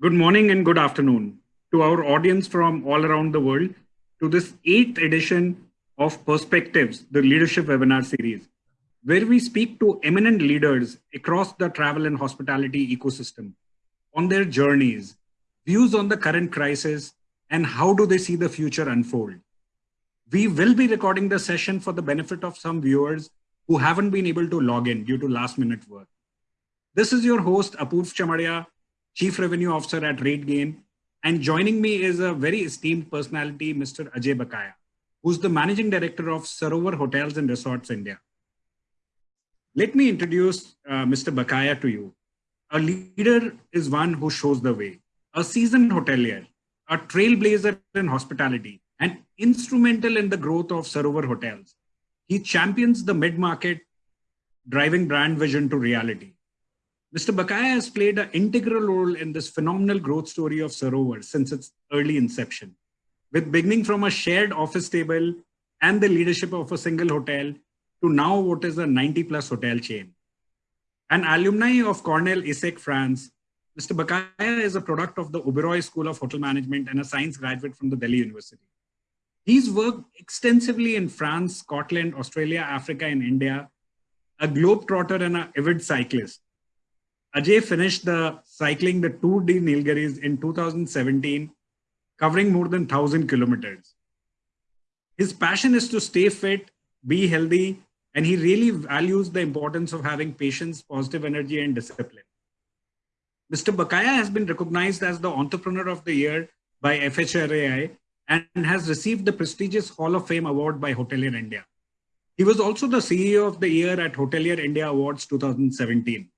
Good morning and good afternoon to our audience from all around the world to this eighth edition of Perspectives, the Leadership Webinar Series, where we speak to eminent leaders across the travel and hospitality ecosystem on their journeys, views on the current crisis, and how do they see the future unfold. We will be recording the session for the benefit of some viewers who haven't been able to log in due to last minute work. This is your host, Apurv Chamaria, Chief Revenue Officer at RateGain. And joining me is a very esteemed personality, Mr. Ajay Bakaya, who's the Managing Director of Sarovar Hotels and Resorts India. Let me introduce uh, Mr. Bakaya to you. A leader is one who shows the way, a seasoned hotelier, a trailblazer in hospitality, and instrumental in the growth of Sarovar Hotels. He champions the mid-market, driving brand vision to reality. Mr. Bakaya has played an integral role in this phenomenal growth story of Sarovar since its early inception, with beginning from a shared office table and the leadership of a single hotel to now what is a 90 plus hotel chain. An alumni of Cornell ESSEC France, Mr. Bakaya is a product of the Oberoi School of Hotel Management and a science graduate from the Delhi University. He's worked extensively in France, Scotland, Australia, Africa, and India, a globetrotter and an avid cyclist. Ajay finished the cycling the Tour de Nilgiris in 2017, covering more than 1,000 kilometers. His passion is to stay fit, be healthy, and he really values the importance of having patience, positive energy, and discipline. Mr. Bakaya has been recognized as the Entrepreneur of the Year by FHRAI and has received the prestigious Hall of Fame award by Hotelier India. He was also the CEO of the Year at Hotelier India Awards 2017.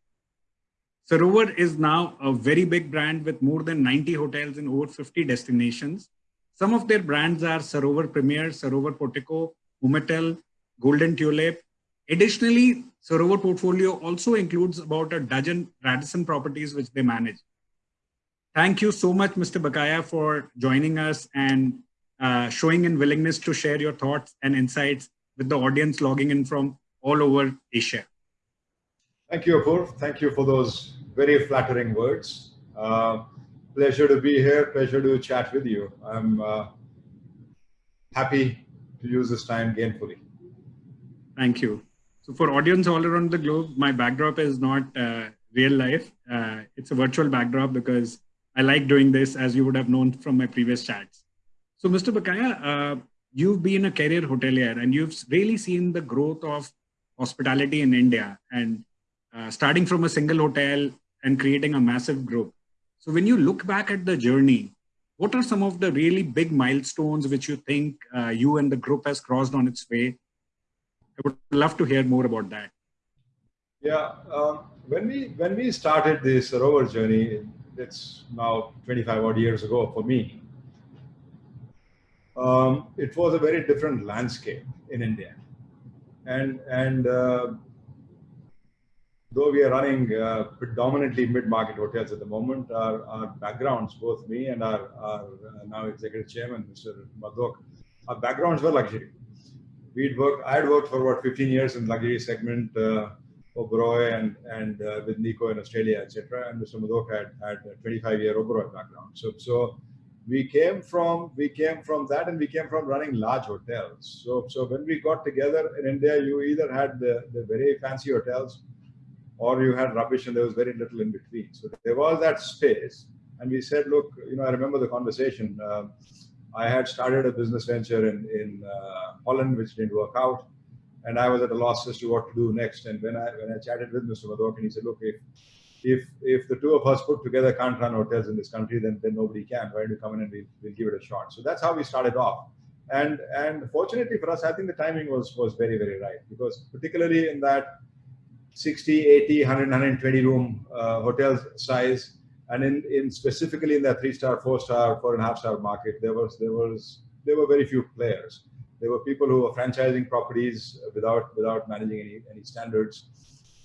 Sarovar is now a very big brand with more than 90 hotels in over 50 destinations. Some of their brands are Sarovar Premier, Sarovar Portico, Hometel, Golden Tulip. Additionally, Sarovar portfolio also includes about a dozen Radisson properties which they manage. Thank you so much, Mr. Bakaya, for joining us and uh, showing in willingness to share your thoughts and insights with the audience logging in from all over Asia. Thank you, Apurv. Thank you for those very flattering words. Uh, pleasure to be here. Pleasure to chat with you. I'm uh, happy to use this time gainfully. Thank you. So for audience all around the globe, my backdrop is not uh, real life. Uh, it's a virtual backdrop because I like doing this as you would have known from my previous chats. So Mr. Bakaya, uh, you've been a career hotelier and you've really seen the growth of hospitality in India and uh, starting from a single hotel and creating a massive group. So when you look back at the journey, what are some of the really big milestones which you think uh, you and the group has crossed on its way? I would love to hear more about that. Yeah, um, when we when we started this Sarovar journey, it's now 25 odd years ago for me. Um, it was a very different landscape in India, and and uh, though we are running uh, predominantly mid-market hotels at the moment, our, our backgrounds, both me and our, our uh, now executive chairman, Mr. Madhok, our backgrounds were luxury. We'd worked, I had worked for about 15 years in luxury segment, uh, Oberoi and, and uh, with Nikko in Australia, etc. And Mr. Madhok had, had a 25 year Oberoi background. So, so we came from we came from that and we came from running large hotels. So, so when we got together in India, you either had the, the very fancy hotels or you had rubbish and there was very little in between. So there was that space. And we said, look, you know, I remember the conversation. Uh, I had started a business venture in, in uh, Holland, which didn't work out. And I was at a loss as to what to do next. And when I when I chatted with Mr. Madhok, and he said, look, if if if the two of us put together can't run hotels in this country, then then nobody can. Why don't you come in and we'll, we'll give it a shot? So that's how we started off. And and fortunately for us, I think the timing was was very very right because particularly in that 60, 80, 100, 120 room uh, hotel size. And in, in specifically in that three star, four star, four and a half star market, there was there was there were very few players. There were people who were franchising properties without without managing any any standards,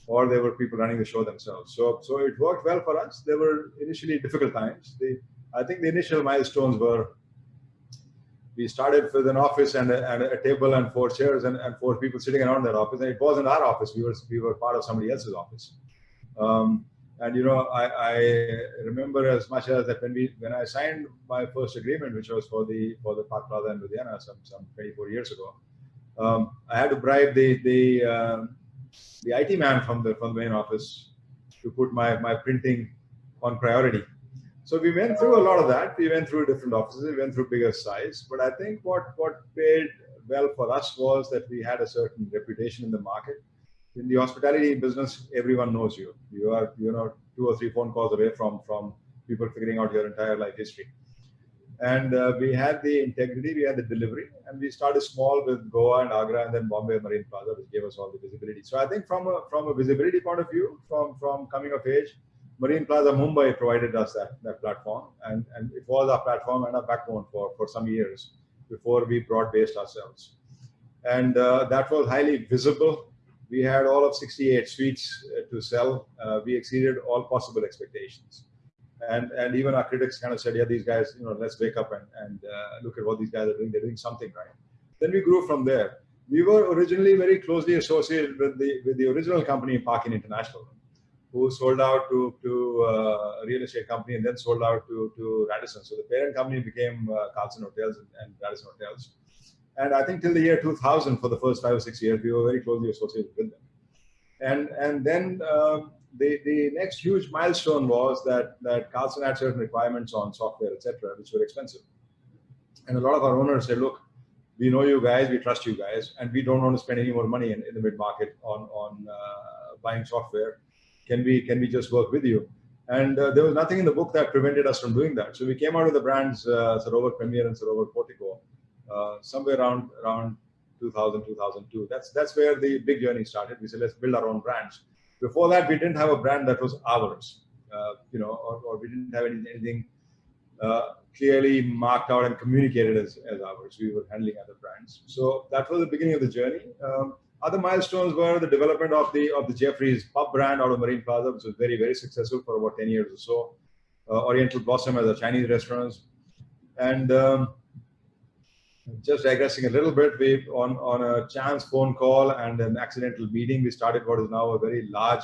or there were people running the show themselves. So so it worked well for us. There were initially difficult times. The, I think the initial milestones were we started with an office and a, and a table and four chairs and, and, four people sitting around that office. And it wasn't our office. We were, we were part of somebody else's office. Um, And you know, I, I remember as much as that when we when I signed my first agreement, which was for the for the Park Plaza in Ludhiana some some 24 years ago, um, I had to bribe the the um, the IT man from the from the main office to put my my printing on priority. So we went through a lot of that. We went through different offices. We went through bigger size. But I think what what paid well for us was that we had a certain reputation in the market in the hospitality business, everyone knows you. You are, you know, two or three phone calls away from from people figuring out your entire life history. And uh, we had the integrity, we had the delivery, and we started small with Goa and Agra, and then Bombay Marine Plaza, which gave us all the visibility. So I think from a from a visibility point of view, from from coming of age, Marine Plaza Mumbai provided us that that platform, and and it was our platform and our backbone for for some years before we broad based ourselves, and uh, that was highly visible we had all of 68 suites uh, to sell. Uh, we exceeded all possible expectations. And, and even our critics kind of said, yeah, these guys, you know, let's wake up and, and uh, look at what these guys are doing. They're doing something right. Then we grew from there. We were originally very closely associated with the, with the original company, Park Inn International, who sold out to, to uh, a real estate company and then sold out to, to Radisson. So the parent company became uh, Carlson Hotels and, and Radisson Hotels. And I think till the year 2000, for the first five or six years, we were very closely associated with them. And and then um, the the next huge milestone was that that Carlson had certain requirements on software, etc., which were expensive. And a lot of our owners said, look, we know you guys, we trust you guys, and we don't want to spend any more money in, in the mid market on on uh, buying software. Can we can we just work with you? And uh, there was nothing in the book that prevented us from doing that. So we came out with the brands uh, Sarovar Premier and Sarovar Portico uh, somewhere around around 2000 2002 that's that's where the big journey started. We said let's build our own brands. Before that we didn't have a brand that was ours uh, you know or, or, we didn't have anything, anything uh, clearly marked out and communicated as, as ours. We were handling other brands. So that was the beginning of the journey. Um, other milestones were the development of the of the Geoffrey's pub brand out of Marine Plaza, which was very very successful for about 10 years or so. Uh, Oriental Blossom as a Chinese restaurant, and um, just digressing a little bit, we on on a chance phone call and an accidental meeting, we started what is now a very large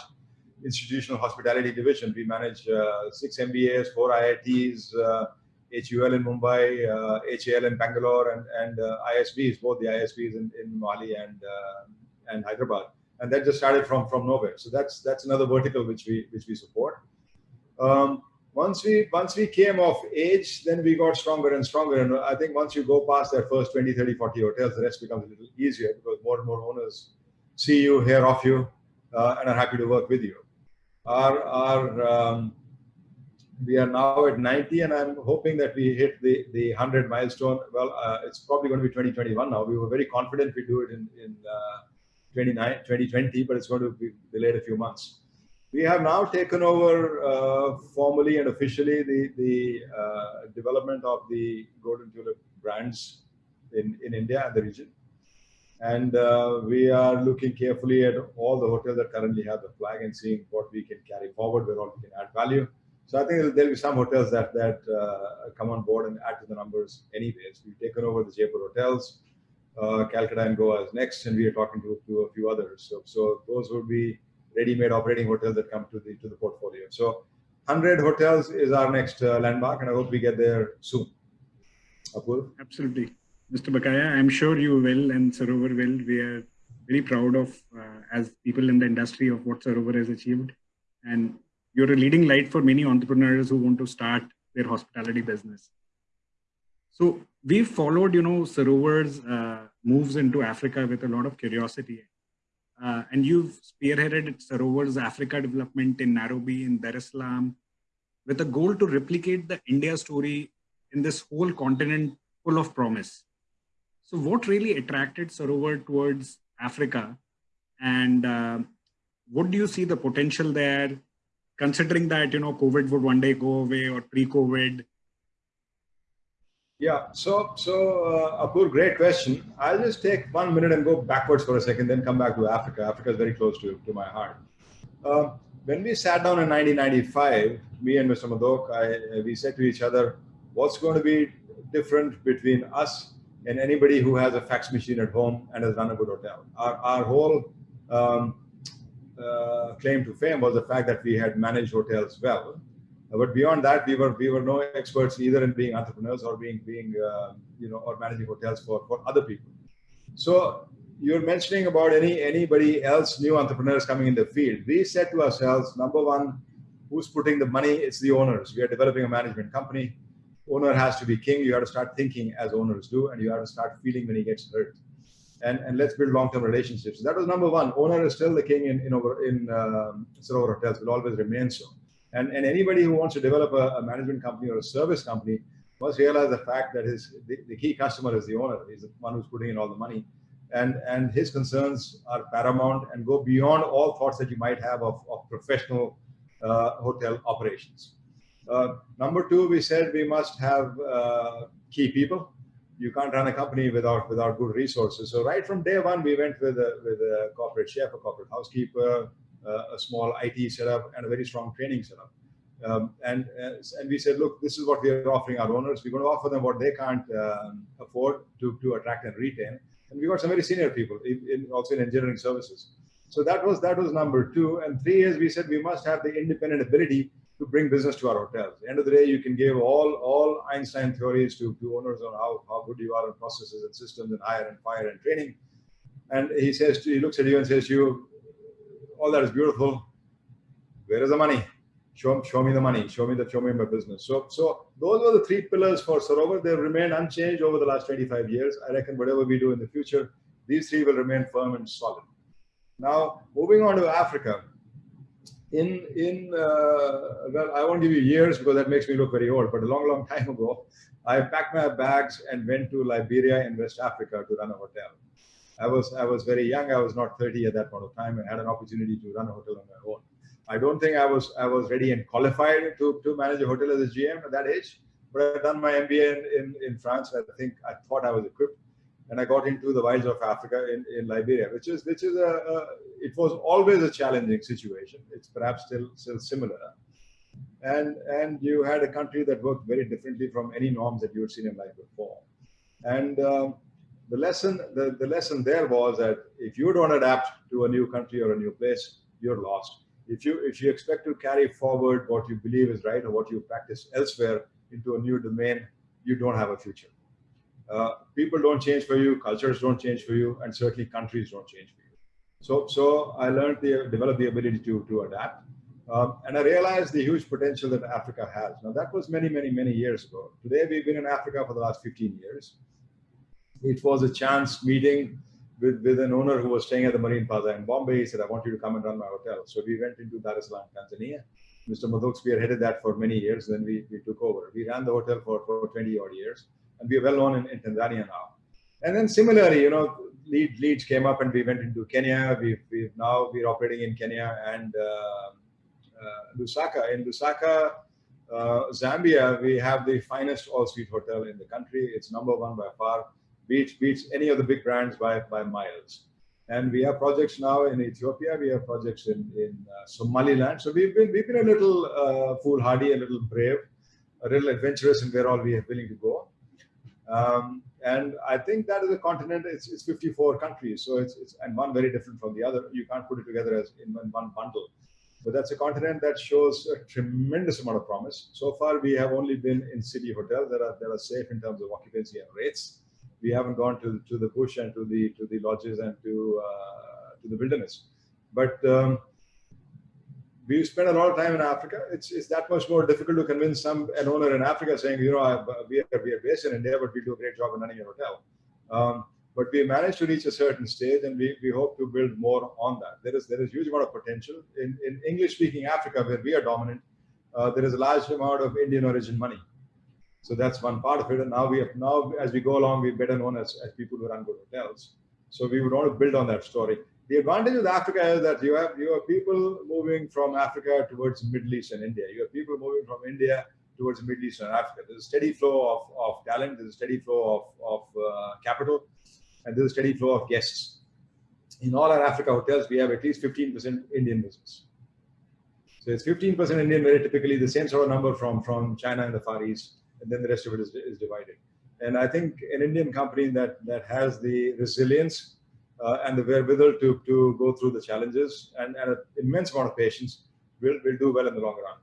institutional hospitality division. We manage uh, six MBAs, four IITs, uh, HUL in Mumbai, uh, HAL in Bangalore, and and uh, ISBs, both the ISBs in, in Mohali and uh, and Hyderabad. And that just started from from nowhere. So that's that's another vertical which we which we support. Um, once we once we came of age then we got stronger and stronger and i think once you go past that first 20 30 40 hotels the rest becomes a little easier because more and more owners see you hear of you uh, and are happy to work with you our our um, we are now at 90 and i'm hoping that we hit the the 100 milestone well uh, it's probably going to be 2021 now we were very confident we'd do it in in uh, 2020 but it's going to be delayed a few months we have now taken over uh, formally and officially the, the uh, development of the Golden Tulip brands in, in India and the region. And uh, we are looking carefully at all the hotels that currently have the flag and seeing what we can carry forward, where all we can add value. So I think there'll be some hotels that that uh, come on board and add to the numbers anyways. We've taken over the Jaipur hotels, uh, Calcutta and Goa is next, and we are talking to, to a few others. So, so those would be ready-made operating hotels that come to the to the portfolio. So 100 hotels is our next uh, landmark, and I hope we get there soon. Apurv? Absolutely. Mr. Bakaya, I'm sure you will and Sarovar will. We are very proud of, uh, as people in the industry, of what Sarovar has achieved. And you're a leading light for many entrepreneurs who want to start their hospitality business. So we've followed, you know, Sarovar's uh, moves into Africa with a lot of curiosity. Uh, and you've spearheaded Sarovar's Africa development in Nairobi, in Dar es Salaam, with a goal to replicate the India story in this whole continent full of promise. So, what really attracted Sarovar towards Africa, and uh, what do you see the potential there? Considering that you know COVID would one day go away, or pre-COVID, yeah, so so uh, Apurv, great question. I'll just take one minute and go backwards for a second, then come back to Africa. Africa is very close to, to my heart. Uh, when we sat down in 1995, me and Mr. Madhok, I, we said to each other, what's going to be different between us and anybody who has a fax machine at home and has run a good hotel? Our, our whole um, uh, claim to fame was the fact that we had managed hotels well. Uh, but beyond that, we were we were no experts either in being entrepreneurs or being being uh, you know or managing hotels for for other people. So you're mentioning about any anybody else new entrepreneurs coming in the field. We said to ourselves, number one, who's putting the money? It's the owners. We are developing a management company. Owner has to be king. You have to start thinking as owners do, and you have to start feeling when he gets hurt and, and let's build long-term relationships. That was number one. Owner is still the king in in over in um, Sarovar hotels will always remain so. And and anybody who wants to develop a, a, management company or a service company must realize the fact that his the, the, key customer is the owner. He's the one who's putting in all the money, and and his concerns are paramount and go beyond all thoughts that you might have of, of professional uh, hotel operations. Uh, number two, we said we must have uh, key people you can't run a company without without good resources. So right from day one, we went with a with a corporate chef, a corporate housekeeper, a small IT setup, and a very strong training setup. Um, and uh, and we said, look, this is what we are offering our owners. We're going to offer them what they can't um, afford to to attract and retain. And we got some very senior people, in, in, also in engineering services. So that was that was number two. And three is we said we must have the independent ability to bring business to our hotels. At the end of the day, you can give all all Einstein theories to, to owners on how, how good you are in processes and systems and hire and fire and training. And he says, to, he looks at you and says you, all that is beautiful. Where is the money? Show, show me the money. Show me the show me my business. So so those were the three pillars for Sarovar. They remained unchanged over the last 25 years. I reckon whatever we do in the future, these three will remain firm and solid. Now moving on to Africa in in uh, well, I won't give you years because that makes me look very old. But a long, long time ago, I packed my bags and went to Liberia in West Africa to run a hotel. I was I was very young. I was not 30 at that point of time, and had an opportunity to run a hotel on my own. I don't think I was I was ready and qualified to to manage a hotel as a GM at that age. But I'd done my MBA in, in, in France. I think I thought I was equipped and I got into the wilds of Africa in, in Liberia, which is which is a, a, it was always a challenging situation. It's perhaps still still similar, and and you had a country that worked very differently from any norms that you had seen in life before, and um, the lesson the, the lesson there was that if you don't adapt to a new country or a new place, you're lost. If you if you expect to carry forward what you believe is right or what you practice elsewhere into a new domain, you don't have a future. Uh, people don't change for you, cultures don't change for you, and certainly countries don't change for you. So, so I learned the developed the ability to to adapt, um, and I realized the huge potential that Africa has. Now that was many, many, many years ago. Today we've been in Africa for the last 15 years. It was a chance meeting with, with an owner who was staying at the Marine Plaza in Bombay. He said, I want you to come and run my hotel. So we went into Dar es Salaam, Tanzania. Mr. Madhok spearheaded that for many years. Then we, we took over. We ran the hotel for, for 20 odd years and we are well known in, in Tanzania now. And then similarly, you know, lead, leads came up and we went into Kenya. We've, we've now we're operating in Kenya and uh, uh, Lusaka. In Lusaka, uh, Zambia, we have the finest all-suite hotel in the country. It's number one by far, beats beats any of the big brands by by miles. And we have projects now in Ethiopia. We have projects in in uh, Somaliland. So we've been we've been a little uh, foolhardy, a little brave, a little adventurous in where all we are willing to go. Um, and I think that is a continent, it's, it's 54 countries. So it's, it's, and one very different from the other. You can't put it together as in one bundle. But that's a continent that shows a tremendous amount of promise. So far, we have only been in city hotels that are, that are safe in terms of occupancy and rates. We haven't gone to, to the bush and to the, to the lodges and to, uh, to the wilderness. But um, we spend a lot of time in Africa. It's, it's that much more difficult to convince some an owner in Africa saying, you know, I, we, are, we are based in India, but we do a great job in running a hotel. Um, but we managed to reach a certain stage, and we, we hope to build more on that. There is there is huge amount of potential in, in English-speaking Africa, where we are dominant. Uh, there is a large amount of Indian origin money, so that's one part of it. And now we have now as we go along, we're better known as, as people who run good hotels. So we would want to build on that story. The advantage with Africa is that you have you have people moving from Africa towards Middle East and India. You have people moving from India towards Middle East and Africa. There's a steady flow of, of talent. There's a steady flow of, of uh, capital, and there's a steady flow of guests. In all our Africa hotels, we have at least 15% Indian business. So it's 15% Indian, very typically the same sort of number from, from China and the Far East, and then the rest of it is, is divided. And I think an Indian company that, that has the resilience uh, and the wherewithal to, to go through the challenges and, and an immense amount of patience will, will do well in the long run.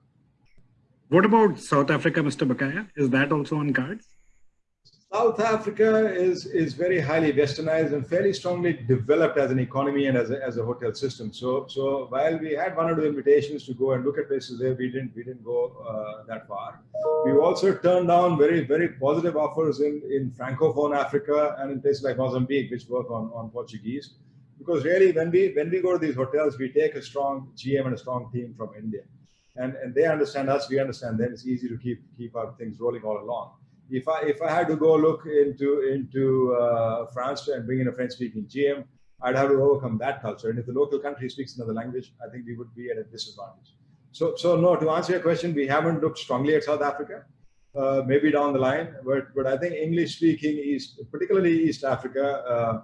What about South Africa, Mr. Bakaya? Is that also on cards? South Africa is, is very highly westernized and fairly strongly developed as an economy and as a, as a hotel system. So, so while we had one or two invitations to go and look at places there, we didn't, we didn't go uh, that far. We also turned down very, very positive offers in, in Francophone Africa and in places like Mozambique, which work on, on Portuguese. Because really, when we, when we go to these hotels, we take a strong GM and a strong team from India. And, and they understand us, we understand them. It's easy to keep, keep our things rolling all along if I if I had to go look into into uh, France and bring in a French-speaking GM, I'd have to overcome that culture. And if the local country speaks another language, I think we would be at a disadvantage. So so no, to answer your question, we haven't looked strongly at South Africa. Uh, maybe down the line, but but I think English-speaking East, particularly East Africa, uh,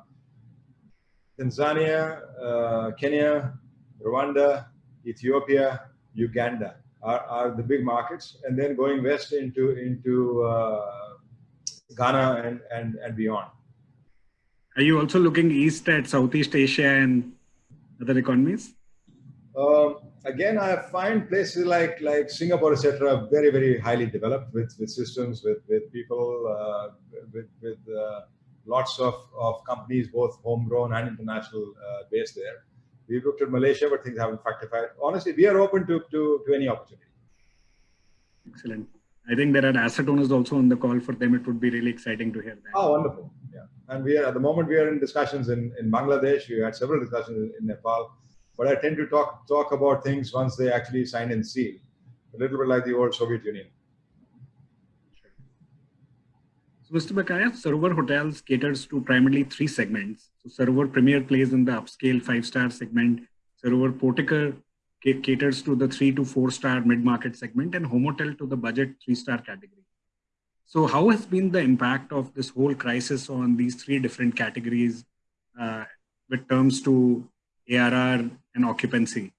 Tanzania, uh, Kenya, Rwanda, Ethiopia, Uganda are, are the big markets, and then going west into into uh, Ghana and, and and beyond. Are you also looking east at Southeast Asia and other economies? Um, again, I find places like like Singapore, etc., very very highly developed with with systems, with with people, uh, with with uh, lots of of companies, both homegrown and international, uh, based there. We've looked at Malaysia, but things haven't fructified. Honestly, we are open to, to, to any opportunity. Excellent. I think there are asset owners also on the call. For them, it would be really exciting to hear that. Oh, wonderful. Yeah. And we are, at the moment, we are in discussions in, in Bangladesh. We had several discussions in Nepal. But I tend to talk, talk about things once they actually sign and seal. A little bit like the old Soviet Union. So, Mr. Bakaya, Sarovar Hotels caters to primarily three segments. So, Sarovar Premier plays in the upscale five-star segment. Sarovar Portico caters to the three to four-star mid-market segment, and Hometel to the budget three-star category. So, how has been the impact of this whole crisis on these three different categories uh, with terms to ARR and occupancy?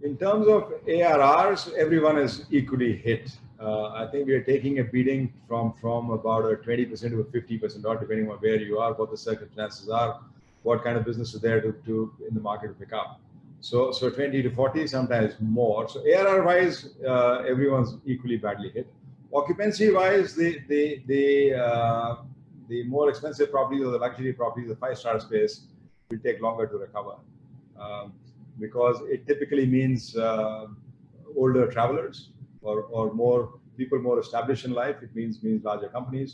In terms of ARRs, everyone is equally hit. Uh, I think we are taking a beating from from about a 20% to a 50% or depending on where you are, what the circumstances are, what kind of business is there to, to in the market to pick up. So so 20 to 40, sometimes more. So ARR wise, uh, everyone's equally badly hit. Occupancy wise, the the the uh, the more expensive properties or the luxury properties, the five star space will take longer to recover. Um, because it typically means uh, older travelers or, or more people more established in life. It means means larger companies,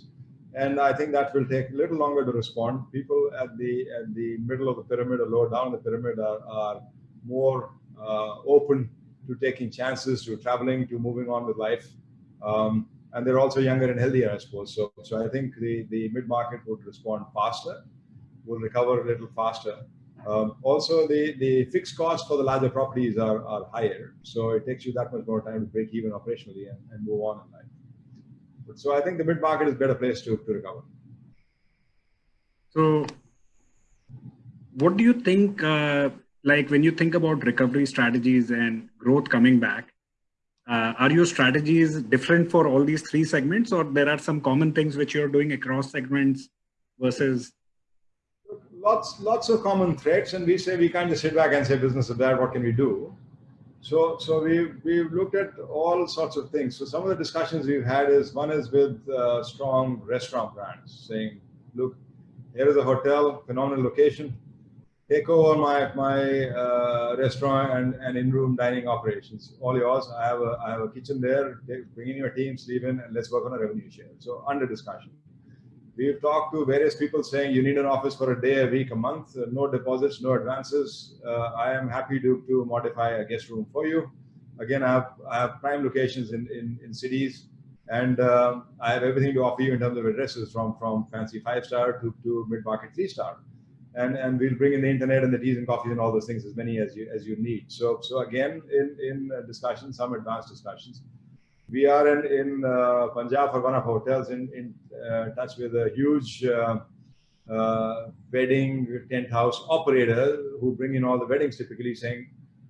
and I think that will take a little longer to respond. People at the at the middle of the pyramid or lower down the pyramid are, are more uh, open to taking chances, to traveling, to moving on with life. Um, and they're also younger and healthier, I suppose. So, so I think the, the mid market would respond faster, will recover a little faster. Um, also, the, the fixed costs for the larger properties are, are higher. So it takes you that much more time to break even operationally and, and move on in life. But, so I think the mid market is a better place to, to recover. So, what do you think? Uh, like when you think about recovery strategies and growth coming back, uh, are your strategies different for all these three segments, or there are some common things which you're doing across segments versus lots lots of common threats, and we say we can't just sit back and say business is bad. What can we do? So so we we've looked at all sorts of things. So some of the discussions we've had is one is with uh, strong restaurant brands saying, look, here is a hotel, phenomenal location. Take over my my uh, restaurant and, and in-room dining operations. All yours. I have a I have a kitchen there. Bring in your team, in, and let's work on a revenue share. So under discussion. We've talked to various people saying you need an office for a day, a week, a month, uh, no deposits, no advances. Uh, I am happy to, to modify a guest room for you. Again, I have, I have prime locations in, in, in cities and um, I have everything to offer you in terms of addresses from, from fancy five star to, to mid market three star. And, and we'll bring in the internet and the teas and coffees and all those things as many as you as you need. So so again in in discussions, some advanced discussions we are in, in uh, Punjab for one of hotels in, in uh, touch with a huge uh, uh, wedding tent house operator who bring in all the weddings typically saying,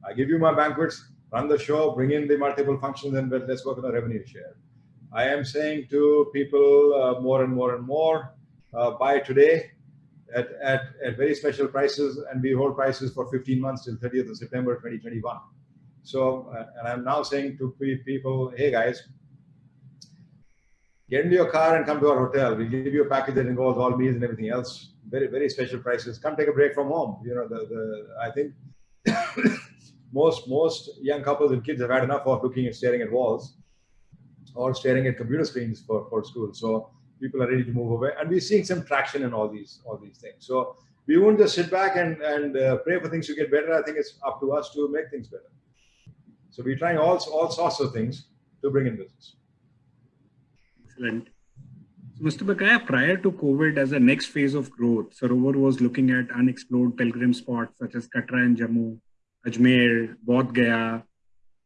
I give you my banquets, run the show, bring in the multiple functions and let's work on a revenue share. I am saying to people uh, more and more and more, uh, buy today, at, at, at very special prices, and we hold prices for 15 months till 30th of September 2021. So, uh, and I'm now saying to people, hey guys, get into your car and come to our hotel. We'll give you a package that involves all meals and everything else. Very, very special prices. Come take a break from home. You know, the, the I think most most young couples and kids have had enough of looking and staring at walls or staring at computer screens for, for school. So people are ready to move away, and we're seeing some traction in all these all these things. So we won't just sit back and and uh, pray for things to get better. I think it's up to us to make things better. So we're trying all all sorts of things to bring in business. Excellent. So Mr. Bakaya, prior to COVID, as a next phase of growth, Sarovar was looking at unexplored pilgrim spots such as Katra and Jammu, Ajmer, Bodh Gaya,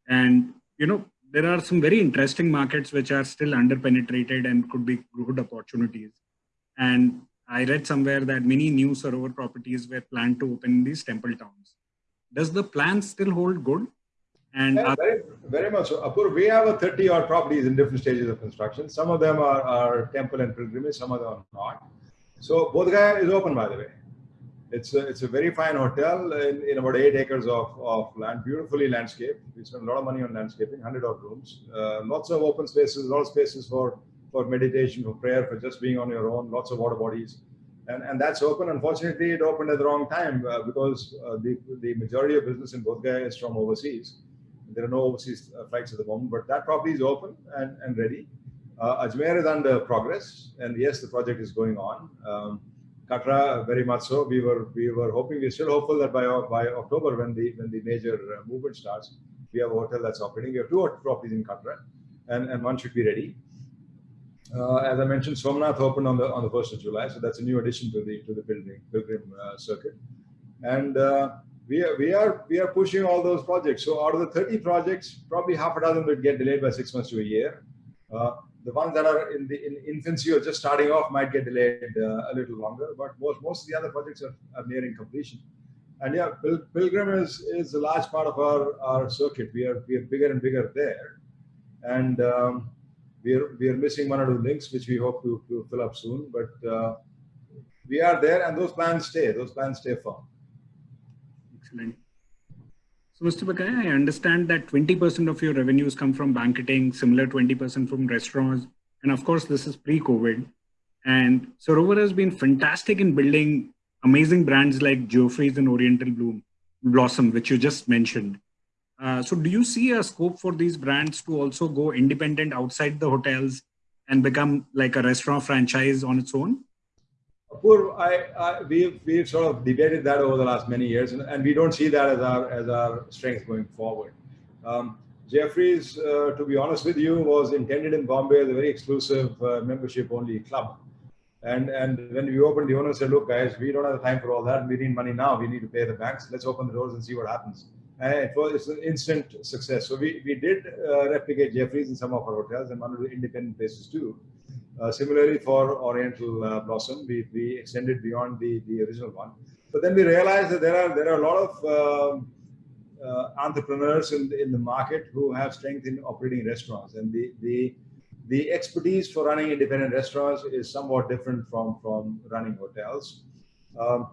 and you know there are some very interesting markets which are still underpenetrated and could be good opportunities. And I read somewhere that many new Sarovar properties were planned to open in these temple towns. Does the plan still hold good? And yeah, very, very much so. Apurv, we have a 30 odd properties in different stages of construction. Some of them are, are temple and pilgrimage, some of them are not. So Bodh Gaya is open, by the way. It's a, it's a very fine hotel in, in about eight acres of, of land, beautifully landscaped. We spent a lot of money on landscaping, 100 odd rooms, uh, lots of open spaces, a lot of spaces for, for meditation, for prayer, for just being on your own, lots of water bodies. And, and that's open. Unfortunately, it opened at the wrong time uh, because uh, the, the majority of business in Bodh Gaya is from overseas. There are no overseas uh, flights at the moment, but that property is open and, and ready. Uh, Ajmer is under progress, and yes, the project is going on. Um, Katra, very much so. We were we were hoping, we're still hopeful that by by October, when the when the major uh, movement starts, we have a hotel that's operating. We have two properties in Katra, and, and one should be ready. Uh, as I mentioned, Somnath opened on the on the first of July, so that's a new addition to the to the building pilgrim uh, circuit, and uh, we are we are we are pushing all those projects. So out of the 30 projects, probably half a dozen will get delayed by six months to a year. Uh, the ones that are in the in infancy or just starting off might get delayed uh, a little longer, but most, most of the other projects are, are nearing completion. And yeah, Pil Pilgrim is, is a large part of our, our circuit. We are, we are bigger and bigger there. And um, we, are, we are missing one or two links, which we hope to, to fill up soon. But uh, we are there and those plans stay. Those plans stay firm. Excellent. So, Mr. Bakaya, I understand that 20% of your revenues come from banqueting, similar 20% from restaurants. And of course, this is pre COVID. And Sarovar has been fantastic in building amazing brands like Geoffrey's and Oriental Bloom, Blossom, which you just mentioned. Uh, so, do you see a scope for these brands to also go independent outside the hotels and become like a restaurant franchise on its own? Apurv, I, I, we've, we've sort of debated that over the last many years, and, and we don't see that as our, as our strength going forward. Um, Geoffrey's, uh, to be honest with you, was intended in Bombay as a very exclusive uh, membership-only club. And, and when we opened, the owner said, look, guys, we don't have the time for all that. We need money now. We need to pay the banks. Let's open the doors and see what happens. And it was it's an instant success. So we, we did uh, replicate Geoffrey's in some of our hotels and one of the independent places too. Uh, similarly, for Oriental uh, Blossom, we, we extended beyond the, the original one. But then we realized that there are there are a lot of um, uh, entrepreneurs in the, in the market who have strength in operating restaurants, and the the the expertise for running independent restaurants is somewhat different from from running hotels. Um,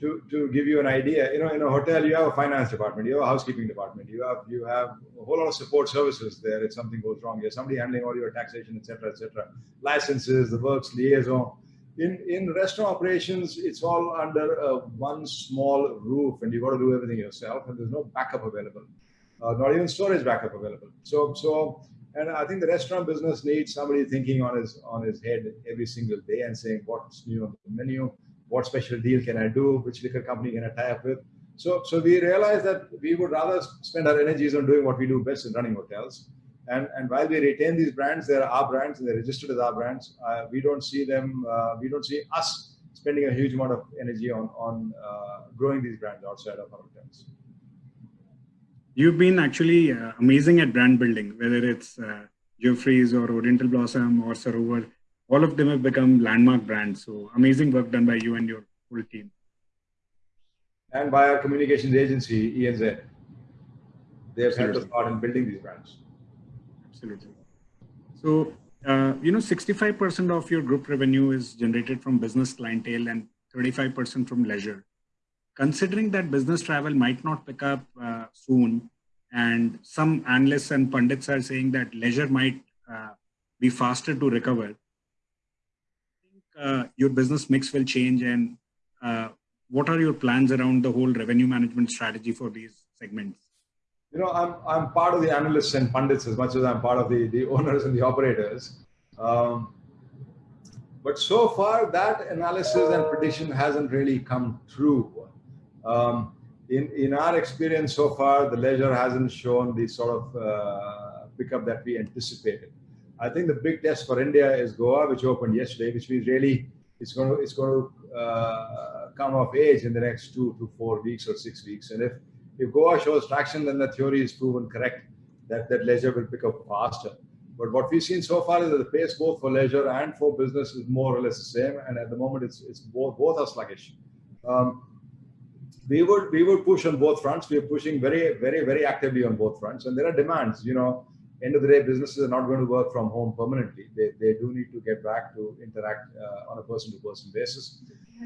to, to give you an idea, you know, in a hotel, you have a finance department, you have a housekeeping department, you have you have a whole lot of support services there if something goes wrong. You have somebody handling all your taxation, etc., etc., licenses, the works, liaison. In in restaurant operations, it's all under uh, one small roof, and you got to do everything yourself, and there's no backup available, uh, not even storage backup available. So so. And I think the restaurant business needs somebody thinking on his on his head every single day and saying what's new on the menu, what special deal can I do? Which liquor company can I tie up with? So, so we realized that we would rather spend our energies on doing what we do best in running hotels. And, and while we retain these brands, they're our brands and they're registered as our brands. Uh, we don't see them, uh, we don't see us spending a huge amount of energy on, on uh, growing these brands outside of our hotels. You've been actually uh, amazing at brand building, whether it's uh, Geoffrey's or Oriental Blossom or Sarovar all of them have become landmark brands. So amazing work done by you and your whole team. And by our communications agency, ENZ. They have helped us out in building these brands. Absolutely. So, uh, you know, 65% of your group revenue is generated from business clientele and 35% from leisure. Considering that business travel might not pick up uh, soon, and some analysts and pundits are saying that leisure might uh, be faster to recover, uh, your business mix will change and uh, what are your plans around the whole revenue management strategy for these segments? You know, I'm, I'm part of the analysts and pundits as much as I'm part of the, the owners and the operators. Um, but so far, that analysis and prediction hasn't really come true. Um, in, in our experience so far, the leisure hasn't shown the sort of uh, pickup that we anticipated. I think the big test for India is Goa, which opened yesterday, which means really it's going to it's going to uh, come of age in the next two to four weeks or six weeks. And if if Goa shows traction, then the theory is proven correct that that leisure will pick up faster. But what we've seen so far is that the pace both for leisure and for business is more or less the same. And at the moment, it's it's both both are sluggish. Um, we would we would push on both fronts. We are pushing very very very actively on both fronts, and there are demands. You know, end of the day, businesses are not going to work from home permanently. They, they do need to get back to interact uh, on a person-to-person basis.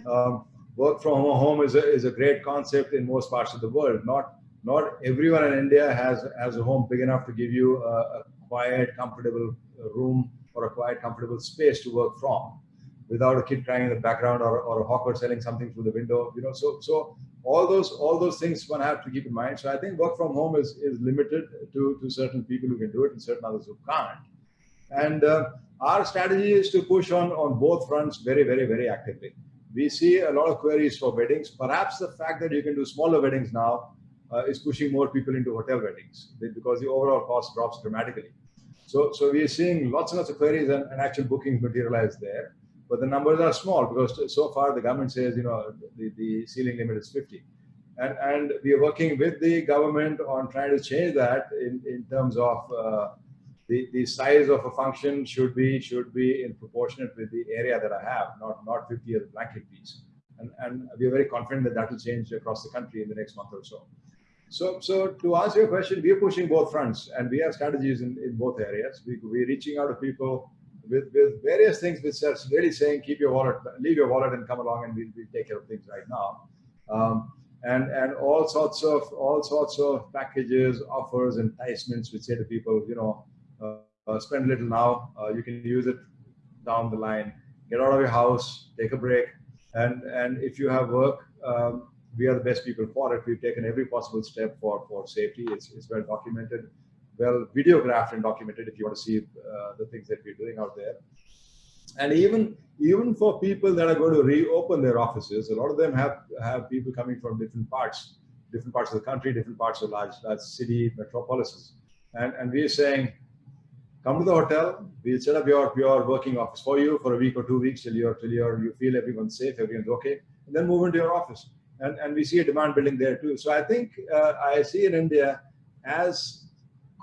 Um, work from home is a, is a great concept in most parts of the world. Not not everyone in India has has a home big enough to give you a, a quiet, comfortable room or a quiet, comfortable space to work from, without a kid crying in the background or, or a hawker selling something through the window. You know, so so all those all those things one have to keep in mind. So I think work from home is is limited to to certain people who can do it and certain others who can't. And uh, our strategy is to push on on both fronts very very very actively. We see a lot of queries for weddings. Perhaps the fact that you can do smaller weddings now uh, is pushing more people into hotel weddings because the overall cost drops dramatically. So, so we are seeing lots and lots of queries and, and actual bookings materialize there but the numbers are small because so far the government says, you know, the, the ceiling limit is 50. And, and we are working with the government on trying to change that in, in terms of uh, the, the size of a function should be should be in proportionate with the area that I have, not, not 50 as a blanket piece. And, and we are very confident that that will change across the country in the next month or so. So, so to answer your question, we are pushing both fronts and we have strategies in, in both areas. We, we're reaching out to people with, with various things which are really saying, keep your wallet, leave your wallet and come along and we'll, we'll take care of things right now. Um, and, and all sorts of all sorts of packages, offers, enticements which say to people, you know, uh, uh, spend a little now, uh, you can use it down the line, get out of your house, take a break. And, and if you have work, um, we are the best people for it. We've taken every possible step for, for safety. It's, it's well documented well videographed and documented if you want to see uh, the things that we're doing out there. And even even for people that are going to reopen their offices, a lot of them have have people coming from different parts, different parts of the country, different parts of large large city metropolises, and and we're saying, come to the hotel. We'll set up your your working office for you for a week or two weeks till you're till you're you feel everyone's safe, everyone's okay, and then move into your office. And and we see a demand building there too. So I think uh, I see in India as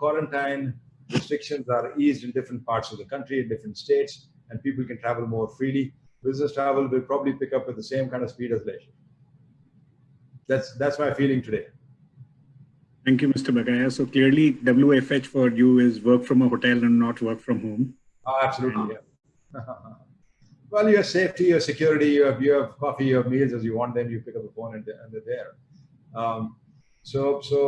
quarantine restrictions are eased in different parts of the country, in different states, and people can travel more freely. Business travel will probably pick up at the same kind of speed as leisure. That's that's my feeling today. Thank you, Mr. Bakaya. So clearly, WFH for you is work from a hotel and not work from home. Oh, absolutely, yeah. well, you have safety, you have security, you have you have coffee, you have meals as you want them. You pick up the phone and, and they're there. Um, so so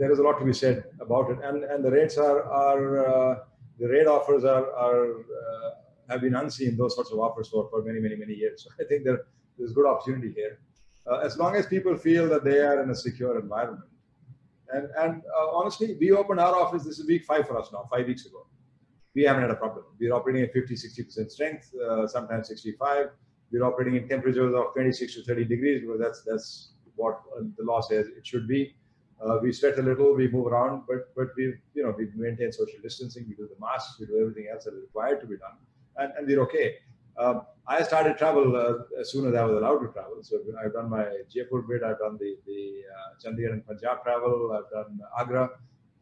there is a lot to be said about it. And, and the rates are, are uh, the rate offers are, are uh, have been unseen, those sorts of offers for, for many, many, many years. So I think there, there's good opportunity here. Uh, as long as people feel that they are in a secure environment. And, and uh, honestly, we opened our office, this is week five for us now, five weeks ago. We haven't had a problem. We're operating at 50, 60% strength, uh, sometimes 65. We're operating in temperatures of 26 to 30 degrees because that's, that's what the law says it should be. Uh, we sweat a little, we move around, but but we you know we maintain social distancing, we do the masks, we do everything else that is required to be done, and, and we're okay. Um, I started travel uh, as soon as I was allowed to travel. So I've done my Jaipur bit, I've done the the uh, Chandigarh and Punjab travel, I've done Agra,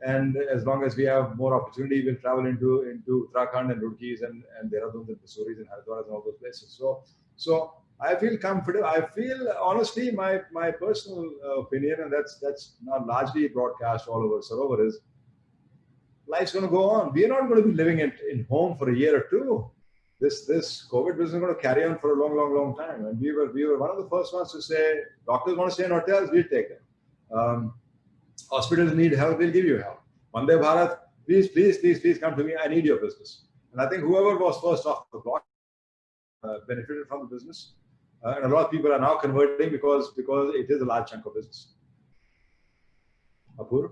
and as long as we have more opportunity, we'll travel into into Uttarakhand and Roorkees and and Dehradun and Mussoories and Haridwar and all those places. So so I feel comfortable. I feel honestly, my my personal uh, opinion, and that's that's not largely broadcast all over Sarovar, is life's going to go on. We're not going to be living in, in home for a year or two. this this COVID business is going to carry on for a long, long, long time. And we were we were one of the first ones to say, doctors want to stay in hotels, we'll take them. Um, hospitals need help, we'll give you help. Vande Bharat, please, please, please, please come to me. I need your business. And I think whoever was first off the block uh, benefited from the business. Uh, and a lot of people are now converting because because it is a large chunk of business. Apurv?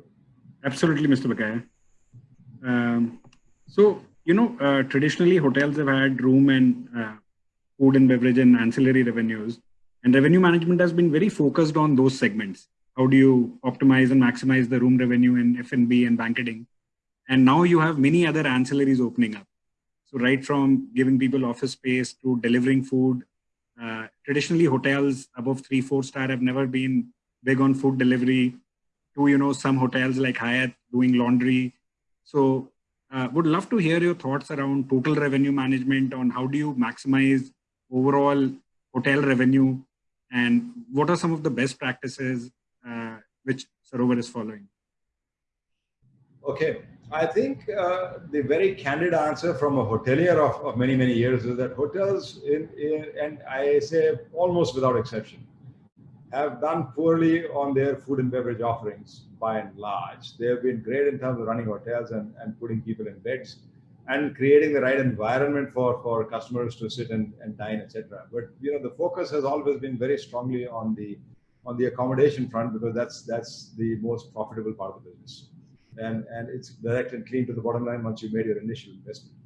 Absolutely, Mr. Bakaya. Um, so, you know, uh, traditionally hotels have had room and uh, food and beverage and ancillary revenues. And revenue management has been very focused on those segments. How do you optimize and maximize the room revenue in F&B and banqueting? And now you have many other ancillaries opening up. So right from giving people office space to delivering food, uh, traditionally hotels above three, four star have never been big on food delivery to, you know, some hotels like Hyatt doing laundry. So uh, would love to hear your thoughts around total revenue management on how do you maximize overall hotel revenue and what are some of the best practices uh, which Sarovar is following? Okay, I think uh, the very candid answer from a hotelier of, of many, many years is that hotels, in, in, and I say almost without exception, have done poorly on their food and beverage offerings by and large. They have been great in terms of running hotels and, and putting people in beds and creating the right environment for, for customers to sit and, and dine, etc. But you know, the focus has always been very strongly on the on the accommodation front because that's that's the most profitable part of the business. And, and it's direct and clean to the bottom line once you made your initial investment.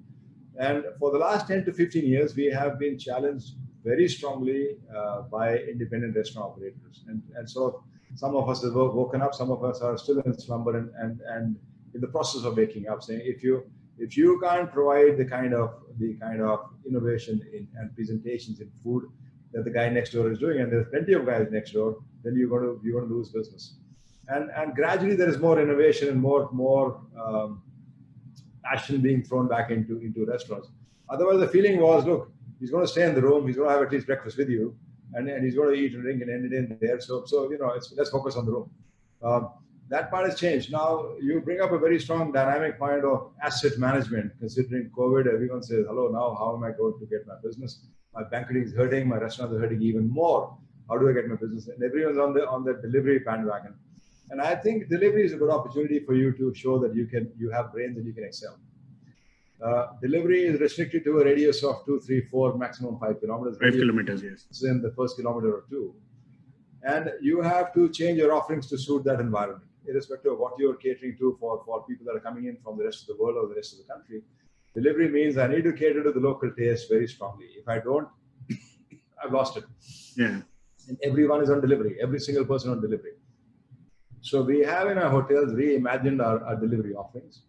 And for the last 10 to 15 years, we have been challenged very strongly uh, by independent restaurant operators. And, and so some of us have woken up, some of us are still in slumber and, and, and in the process of waking up, saying if you if you can't provide the kind of the kind of innovation in and presentations in food that the guy next door is doing, and there's plenty of guys next door, then you're going to you're going to lose business. And and gradually there is more innovation and more more um, passion being thrown back into into restaurants. Otherwise, the feeling was, look, he's going to stay in the room. He's going to have at least breakfast with you, and, and he's going to eat and drink and end it in there. So, so you know, let's focus on the room. Um, that part has changed. Now you bring up a very strong dynamic point of asset management. Considering COVID, everyone says, "Hello, now how am I going to get my business? My banqueting is hurting. My restaurants are hurting even more. How do I get my business?" And everyone's on the on the delivery bandwagon. And I think delivery is a good opportunity for you to show that you can you have brains and you can excel. Uh, delivery is restricted to a radius of two, three, four, maximum five kilometers. Five kilometers, yes. In the first kilometer or two. And you have to change your offerings to suit that environment, irrespective of what you're catering to for, for people that are coming in from the rest of the world or the rest of the country. Delivery means I need to cater to the local taste very strongly. If I don't, I've lost it. Yeah. And everyone is on delivery, every single person on delivery. So we have in our hotels reimagined our, our delivery offerings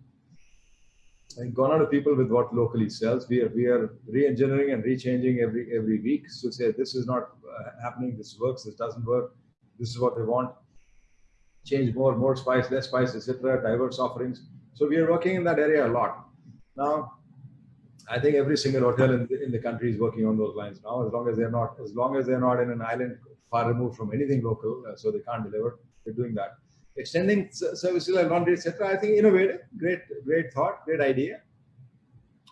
and gone out to people with what locally sells. We are we are re-engineering and re-changing every every week to say this is not uh, happening, this works, this doesn't work, this is what they want. Change more, more spice, less spice, etc. Diverse offerings. So we are working in that area a lot. Now, I think every single hotel in the, in the country is working on those lines now. As long as they're not, as long as they're not in an island far removed from anything local, uh, so they can't deliver, they're doing that extending services like laundry, etc. I think innovative, great, great thought, great idea.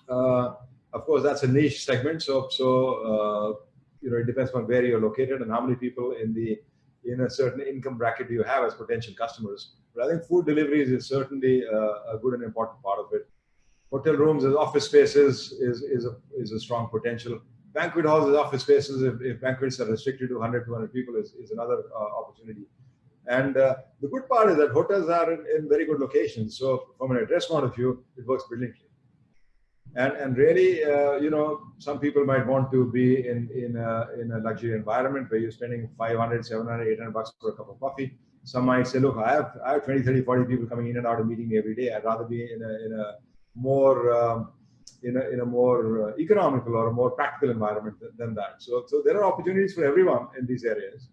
Uh, of course, that's a niche segment, so so uh, you know it depends on where you're located and how many people in the in a certain income bracket you have as potential customers. But I think food deliveries is certainly uh, a good and important part of it. Hotel rooms as office spaces is is a is a strong potential. Banquet halls as office spaces, if, if banquets are restricted to 100, 200 people, is, is another uh, opportunity. And uh, the good part is that hotels are in, in, very good locations. So from an address point of view, it works brilliantly. And, and really, uh, you know, some people might want to be in, in, a, in a luxury environment where you're spending 500, 700, 800 bucks for a cup of coffee. Some might say, look, I have, I have 20, 30, 40 people coming in and out of meeting me every day. I'd rather be in a, in a more, um, in a, in a more uh, economical or a more practical environment than, than that. So, so there are opportunities for everyone in these areas.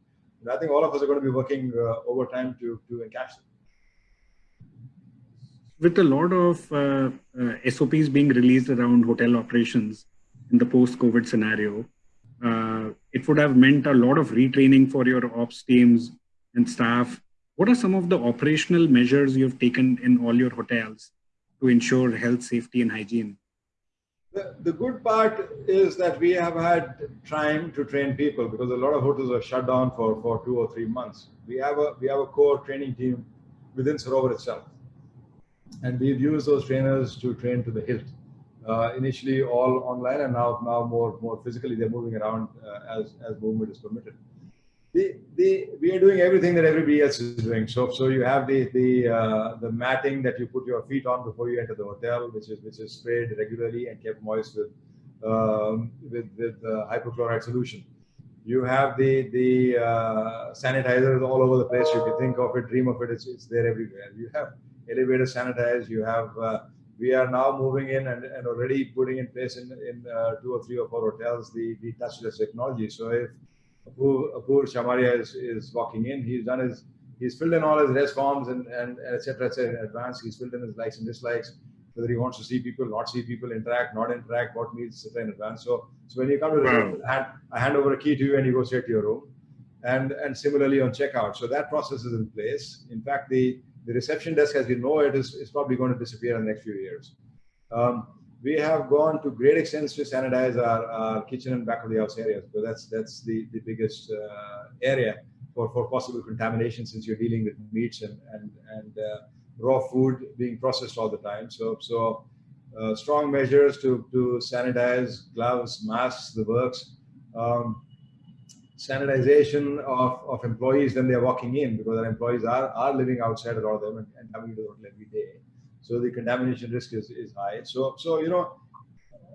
And I think all of us are going to be working uh, overtime to, to encash them. With a lot of uh, uh, SOPs being released around hotel operations in the post-COVID scenario, it would have meant a lot of retraining for your ops teams and staff. What are some of the operational measures you've taken in all your hotels to ensure health, safety, and hygiene? The, good part is that we have had time to train people because a lot of hotels are shut down for, for two or three months. We have a we have a core training team within Sarovar itself, and we've used those trainers to train to the hilt. Uh, initially, all online, and now now more more physically. They're moving around uh, as as movement is permitted the, the, we are doing everything that everybody else is doing. So, so you have the the uh, the matting that you put your feet on before you enter the hotel, which is which is sprayed regularly and kept moist with um, with with uh, hypochlorite solution. You have the the uh, sanitizers all over the place. You can think of it, dream of it. It's, it's there everywhere. You have elevator sanitized. You have uh, we are now moving in and, and already putting in place in in uh, two or three or four hotels the the touchless technology. So if Apurv, Shamaria is, is walking in. He's done his, he's filled in all his res forms and, and et cetera, et cetera, in advance. He's filled in his likes and dislikes, whether he wants to see people, not see people, interact, not interact, what means, etc. in advance. So, so when you come to the room, I hand, I hand over a key to you and you go straight to your room. And, and similarly on checkout. So that process is in place. In fact, the, the reception desk as we know it is, is probably going to disappear in the next few years. Um, we have gone to great extents to sanitize our, our kitchen and back of the house areas because that's that's the, the biggest uh, area for, for possible contamination since you're dealing with meats and and, and uh, raw food being processed all the time. So so uh, strong measures to to sanitize, gloves, masks, the works. Um, sanitization of, of employees when they're walking in because our employees are, are living outside a lot of them and, and coming to the hotel every day. So the contamination risk is, is high. So, so, you know,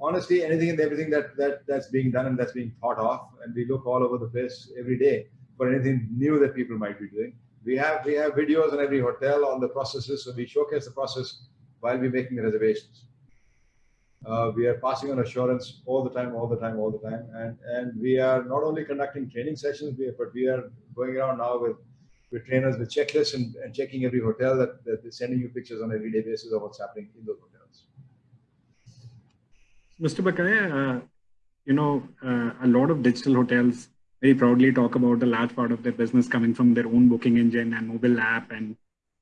honestly, anything and everything that, that that's being done and that's being thought of, and we look all over the place every day for anything new that people might be doing. We have we have videos in every hotel on the processes, so we showcase the process while we're making the reservations. Uh, we are passing on assurance all the time, all the time, all the time, and and we are not only conducting training sessions, but we are going around now with with trainers with checklists and, and checking every hotel that, that they're sending you pictures on a everyday basis of what's happening in those hotels. Mr. Bakaya, uh, you know, uh, a lot of digital hotels very proudly talk about a large part of their business coming from their own booking engine and mobile app. And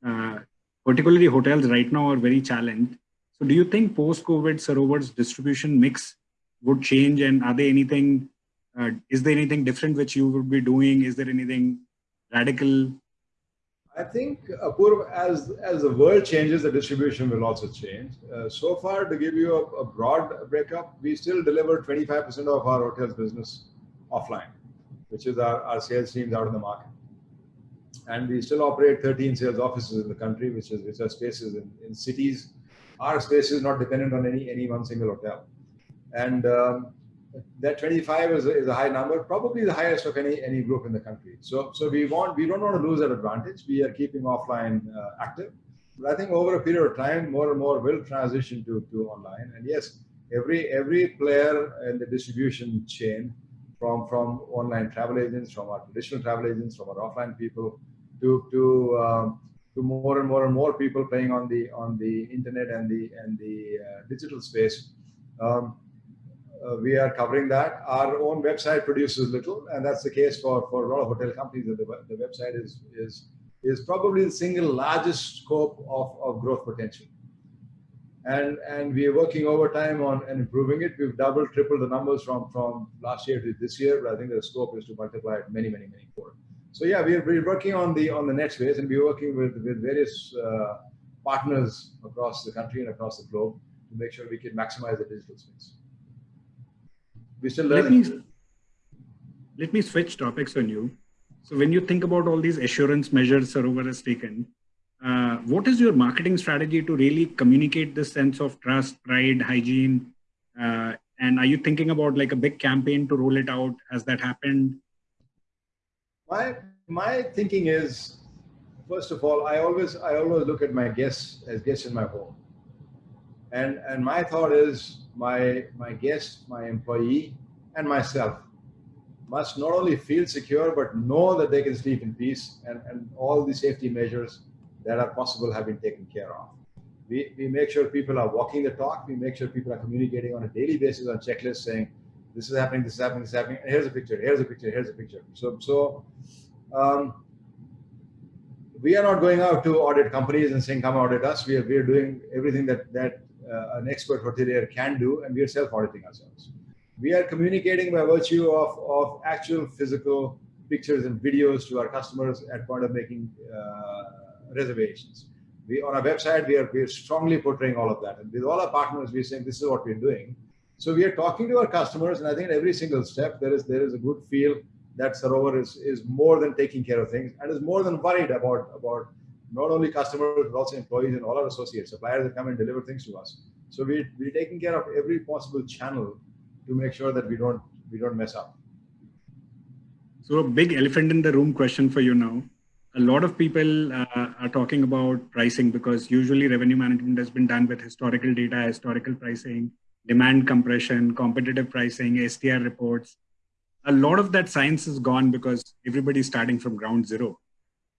uh, particularly hotels right now are very challenged. So do you think post-COVID Sarovar's distribution mix would change? And are there anything, uh, is there anything different which you would be doing? Is there anything radical? I think Apurv, as as the world changes, the distribution will also change. Uh, so far, to give you a, a broad breakup, we still deliver 25% of our hotels business offline, which is our, our sales teams out in the market. And we still operate 13 sales offices in the country, which is which are spaces in, in cities. Our space is not dependent on any any one single hotel. And um, that 25 is a, is a high number, probably the highest of any any group in the country. So so we want we don't want to lose that advantage. We are keeping offline uh, active, but I think over a period of time, more and more will transition to to online. And yes, every every player in the distribution chain, from from online travel agents, from our traditional travel agents, from our offline people, to to um, to more and more and more people playing on the on the internet and the and the uh, digital space. Um, uh, we are covering that. Our own website produces little, and that's the case for, for a lot of hotel companies. The, the website is, is, is probably the single largest scope of, of growth potential. And, and we are working overtime on and improving it. We've doubled, tripled the numbers from, from last year to this year, but I think the scope is to multiply it many, many, many more. So yeah, we're, we're working on the on the net space, and we're working with, with various uh, partners across the country and across the globe to make sure we can maximize the digital space we still learning. Let me, let me switch topics on you. So when you think about all these assurance measures Sarovar has taken, uh, what is your marketing strategy to really communicate this sense of trust, pride, hygiene? Uh, and are you thinking about like a big campaign to roll it out? Has that happened? My my thinking is, first of all, I always I always look at my guests as guests in my home, and and my thought is my, my guest, my employee, and myself must not only feel secure, but know that they can sleep in peace and, and all the safety measures that are possible have been taken care of. We, we make sure people are walking the talk. We make sure people are communicating on a daily basis on checklists saying, this is happening, this is happening, this is happening. Here's a picture, here's a picture, here's a picture. So, so um, we are not going out to audit companies and saying, come audit us. We are, we are doing everything that, that an expert hotelier can do, and we are self-auditing ourselves. We are communicating by virtue of, of actual physical pictures and videos to our customers at point of making uh, reservations. We, on our website, we are, we are strongly portraying all of that. And with all our partners, we're saying this is what we're doing. So we are talking to our customers, and I think at every single step, there is, there is a good feel that Sarovar is, is more than taking care of things and is more than worried about, about not only customers, but also employees and all our associates, suppliers that come and deliver things to us. So we, we're taking care of every possible channel to make sure that we don't, we don't mess up. So a big elephant in the room question for you now. A lot of people uh, are talking about pricing because usually revenue management has been done with historical data, historical pricing, demand compression, competitive pricing, STR reports. A lot of that science is gone because everybody's starting from ground zero.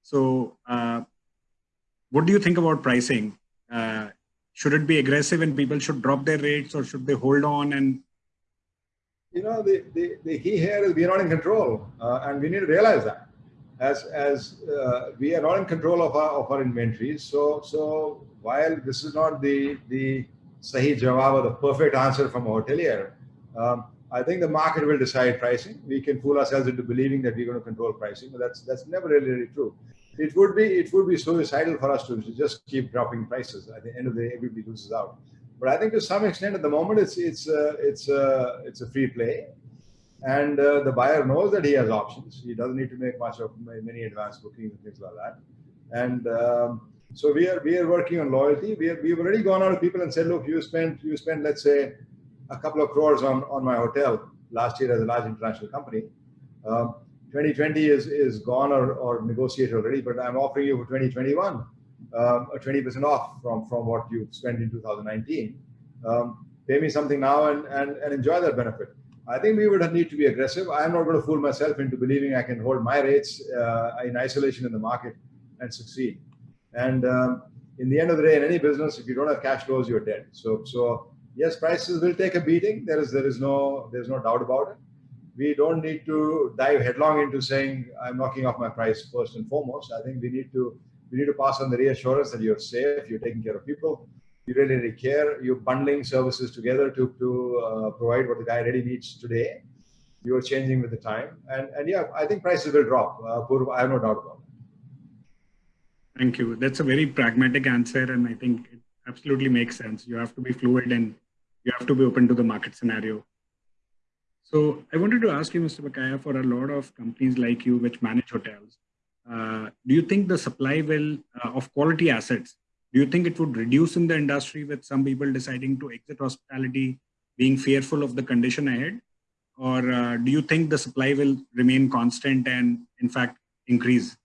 So uh, what do you think about pricing? Uh, should it be aggressive and people should drop their rates or should they hold on and you know the, the, the key here is we are not in control uh, and we need to realize that as as uh, we are not in control of our of our inventories so so while this is not the the sahi jawab or the perfect answer from a hotelier um, I think the market will decide pricing. We can fool ourselves into believing that we're going to control pricing, but that's that's never really, really true it would be it would be suicidal for us to just keep dropping prices. At the end of the day, everybody loses out. But I think to some extent, at the moment, it's it's uh, it's uh, it's a free play, and uh, the buyer knows that he has options. He doesn't need to make much of many advanced bookings and things like that. And um, so we are we are working on loyalty. We are, we've already gone out to people and said, look, you spent you spent let's say a couple of crores on on my hotel last year as a large international company. Um, 2020 is, is gone or, or negotiated already, but I'm offering you for 2021 um, a 20% off from, from what you spent in 2019. Um, pay me something now and, and, and enjoy that benefit. I think we would need to be aggressive. I'm not going to fool myself into believing I can hold my rates uh, in isolation in the market and succeed. And um, in the end of the day, in any business, if you don't have cash flows, you're dead. So, so yes, prices will take a beating. There is there is no there's no doubt about it we don't need to dive headlong into saying I'm knocking off my price first and foremost. I think we need to we need to pass on the reassurance that you're safe, you're taking care of people, you really, care, you're bundling services together to to uh, provide what the guy really needs today. You're changing with the time, and and yeah, I think prices will drop. Uh, I have no doubt about it. Thank you. That's a very pragmatic answer, and I think it absolutely makes sense. You have to be fluid and you have to be open to the market scenario. So I wanted to ask you, Mr. Bakaya, for a lot of companies like you which manage hotels, uh, do you think the supply will uh, of quality assets, do you think it would reduce in the industry with some people deciding to exit hospitality, being fearful of the condition ahead? Or uh, do you think the supply will remain constant and in fact increase?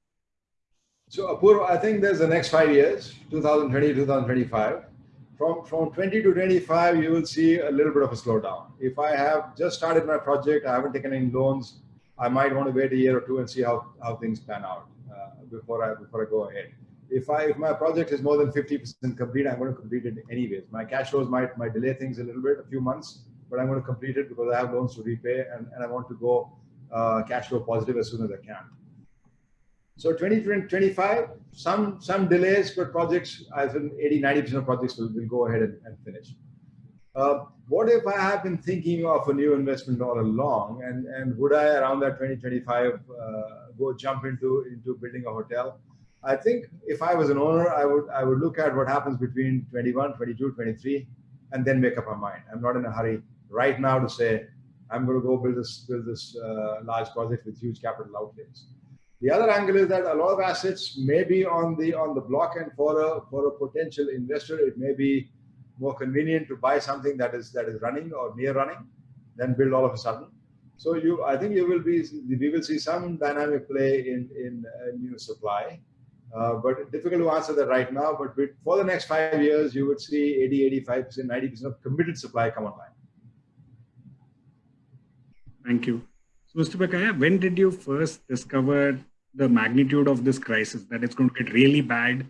So Apurva, I think there's the next five years, 2020, 2025 from, from 20 to 25, you will see a little bit of a slowdown. If I have just started my project, I haven't taken any loans, I might want to wait a year or two and see how, how things pan out uh, before I before I go ahead. If I if my project is more than 50% complete, I'm going to complete it anyways. My cash flows might might delay things a little bit, a few months, but I'm going to complete it because I have loans to repay and, and I want to go uh, cash flow positive as soon as I can. So 2025, some some delays, but projects, as in 80, 90% of projects will, will go ahead and, and finish. Uh, what if I have been thinking of a new investment all along, and, and would I, around that 2025, uh, go jump into, into building a hotel? I think if I was an owner, I would I would look at what happens between 21, 22, 23, and then make up my mind. I'm not in a hurry right now to say I'm going to go build this build this uh, large project with huge capital outlays. The other angle is that a lot of assets may be on the on the block, and for a for a potential investor, it may be more convenient to buy something that is that is running or near running than build all of a sudden. So you, I think you will be we will see some dynamic play in in uh, new supply, uh, but difficult to answer that right now. But with, for the next five years, you would see 80, 85 percent, 90 percent of committed supply come online. Thank you. So, Mr. Bakaya, when did you first discover the magnitude of this crisis, that it's going to get really bad?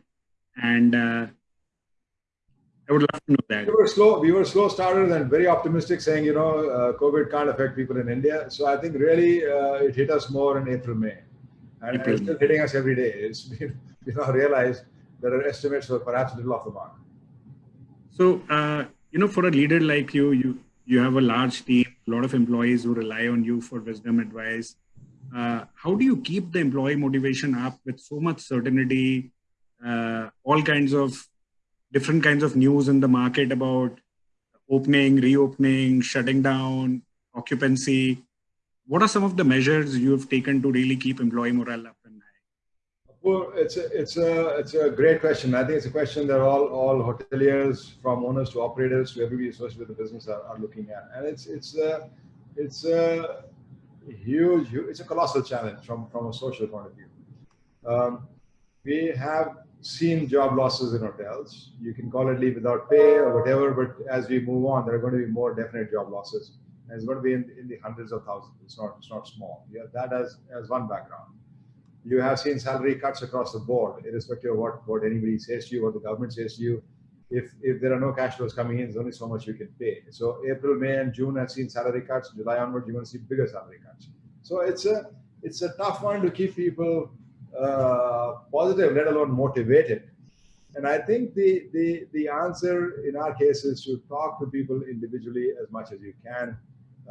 And uh, I would love to know that. We were slow. We were slow starters and very optimistic, saying you know uh, COVID can't affect people in India. So I think really uh, it hit us more in April, May, and April. it's still hitting us every day. It's we now realize that our estimates were perhaps a little off the mark. So, uh, you know, for a leader like you, you you have a large team, a lot of employees who rely on you for wisdom advice. Uh, how do you keep the employee motivation up with so much certainty, uh, all kinds of different kinds of news in the market about opening, reopening, shutting down, occupancy? What are some of the measures you have taken to really keep employee morale up and high well, it's a, it's a it's a great question. I think it's a question that all all hoteliers, from owners to operators to everybody associated with the business, are, are looking at. And it's it's a it's a huge, huge, it's a colossal challenge from from a social point of view. Um, we have seen job losses in hotels. You can call it leave without pay or whatever, but as we move on, there are going to be more definite job losses. And it's going to be in, in the hundreds of thousands. It's not it's not small. Yeah, that as as one background you have seen salary cuts across the board, irrespective of what, what anybody says to you, what the government says to you. If, if there are no cash flows coming in, there's only so much you can pay. So April, May, and June have seen salary cuts. July onward, you're going to see bigger salary cuts. So it's a it's a tough one to keep people uh, positive, let alone motivated. And I think the, the the answer in our case is to talk to people individually as much as you can.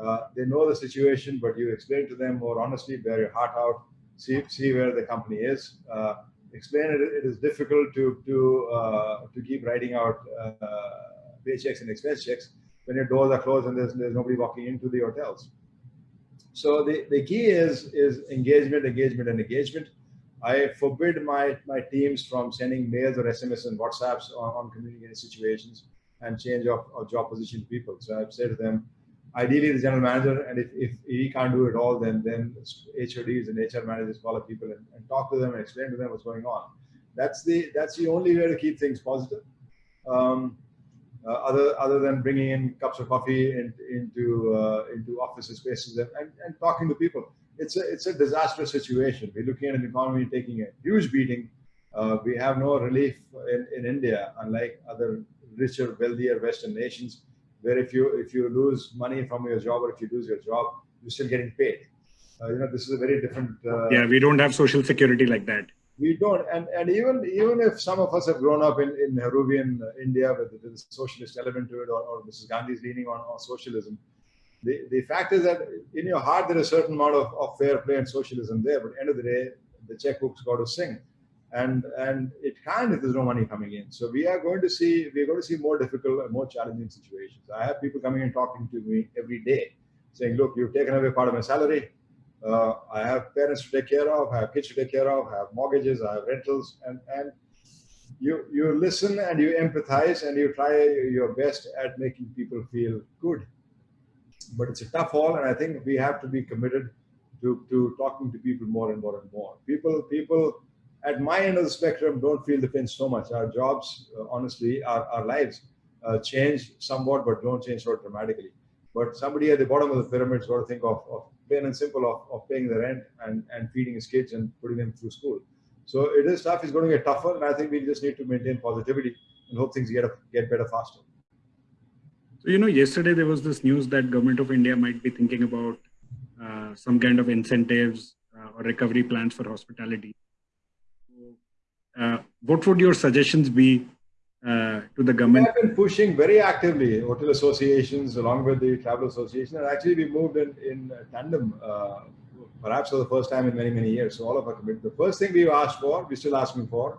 Uh, they know the situation, but you explain to them more honestly, bear your heart out see see where the company is. Uh, explain it. It is difficult to to uh, to keep writing out uh, paychecks and expense checks when your doors are closed and there's there's nobody walking into the hotels. So the, the key is is engagement, engagement, and engagement. I forbid my my teams from sending mails or SMS and WhatsApps on, on communicating situations and change of, of job position to people. So I've said to them, ideally the general manager and if, if he can't do it all then then HODs and HR managers call up people and, and, talk to them and explain to them what's going on. That's the that's the only way to keep things positive. Um, uh, other other than bringing in cups of coffee in, into uh, into office spaces and, and, and, talking to people it's a it's a disastrous situation. We're looking at an economy taking a huge beating. Uh, we have no relief in, in India unlike other richer wealthier western nations where if you if you lose money from your job or if you lose your job, you're still getting paid. Uh, you know, this is a very different. Uh, yeah, we don't have social security like that. We don't, and and even even if some of us have grown up in in Nehruvian India with the socialist element to it, or, or Mrs. Gandhi's leaning on, on socialism, the, the fact is that in your heart there is a certain amount of, of fair play and socialism there, but end of the day, the checkbook's got to sing and and it can if there's no money coming in. So we are going to see we're going to see more difficult and more challenging situations. I have people coming and talking to me every day, saying, "Look, you've taken away part of my salary. Uh, I have parents to take care of, I have kids to take care of, I have mortgages, I have rentals, and and you you listen and you empathize and you try your best at making people feel good. But it's a tough haul, and I think we have to be committed to to talking to people more and more and more. People people at my end of the spectrum don't feel the pinch so much. Our jobs, uh, honestly, our, our lives uh, change somewhat, but don't change so dramatically. But somebody at the bottom of the pyramid has got to think of, of plain and simple of, of paying the rent and, and feeding his kids and putting them through school. So it is tough. It's going to get tougher, and I think we just need to maintain positivity and hope things get get better faster. So you know, yesterday there was this news that government of India might be thinking about uh, some kind of incentives uh, or recovery plans for hospitality. Uh, what would your suggestions be uh, to the government? We have been pushing very actively hotel associations along with the travel association, and actually we moved in in tandem, uh, perhaps for the first time in many many years. So all of our commitment. The first thing we asked for, we're still asking for,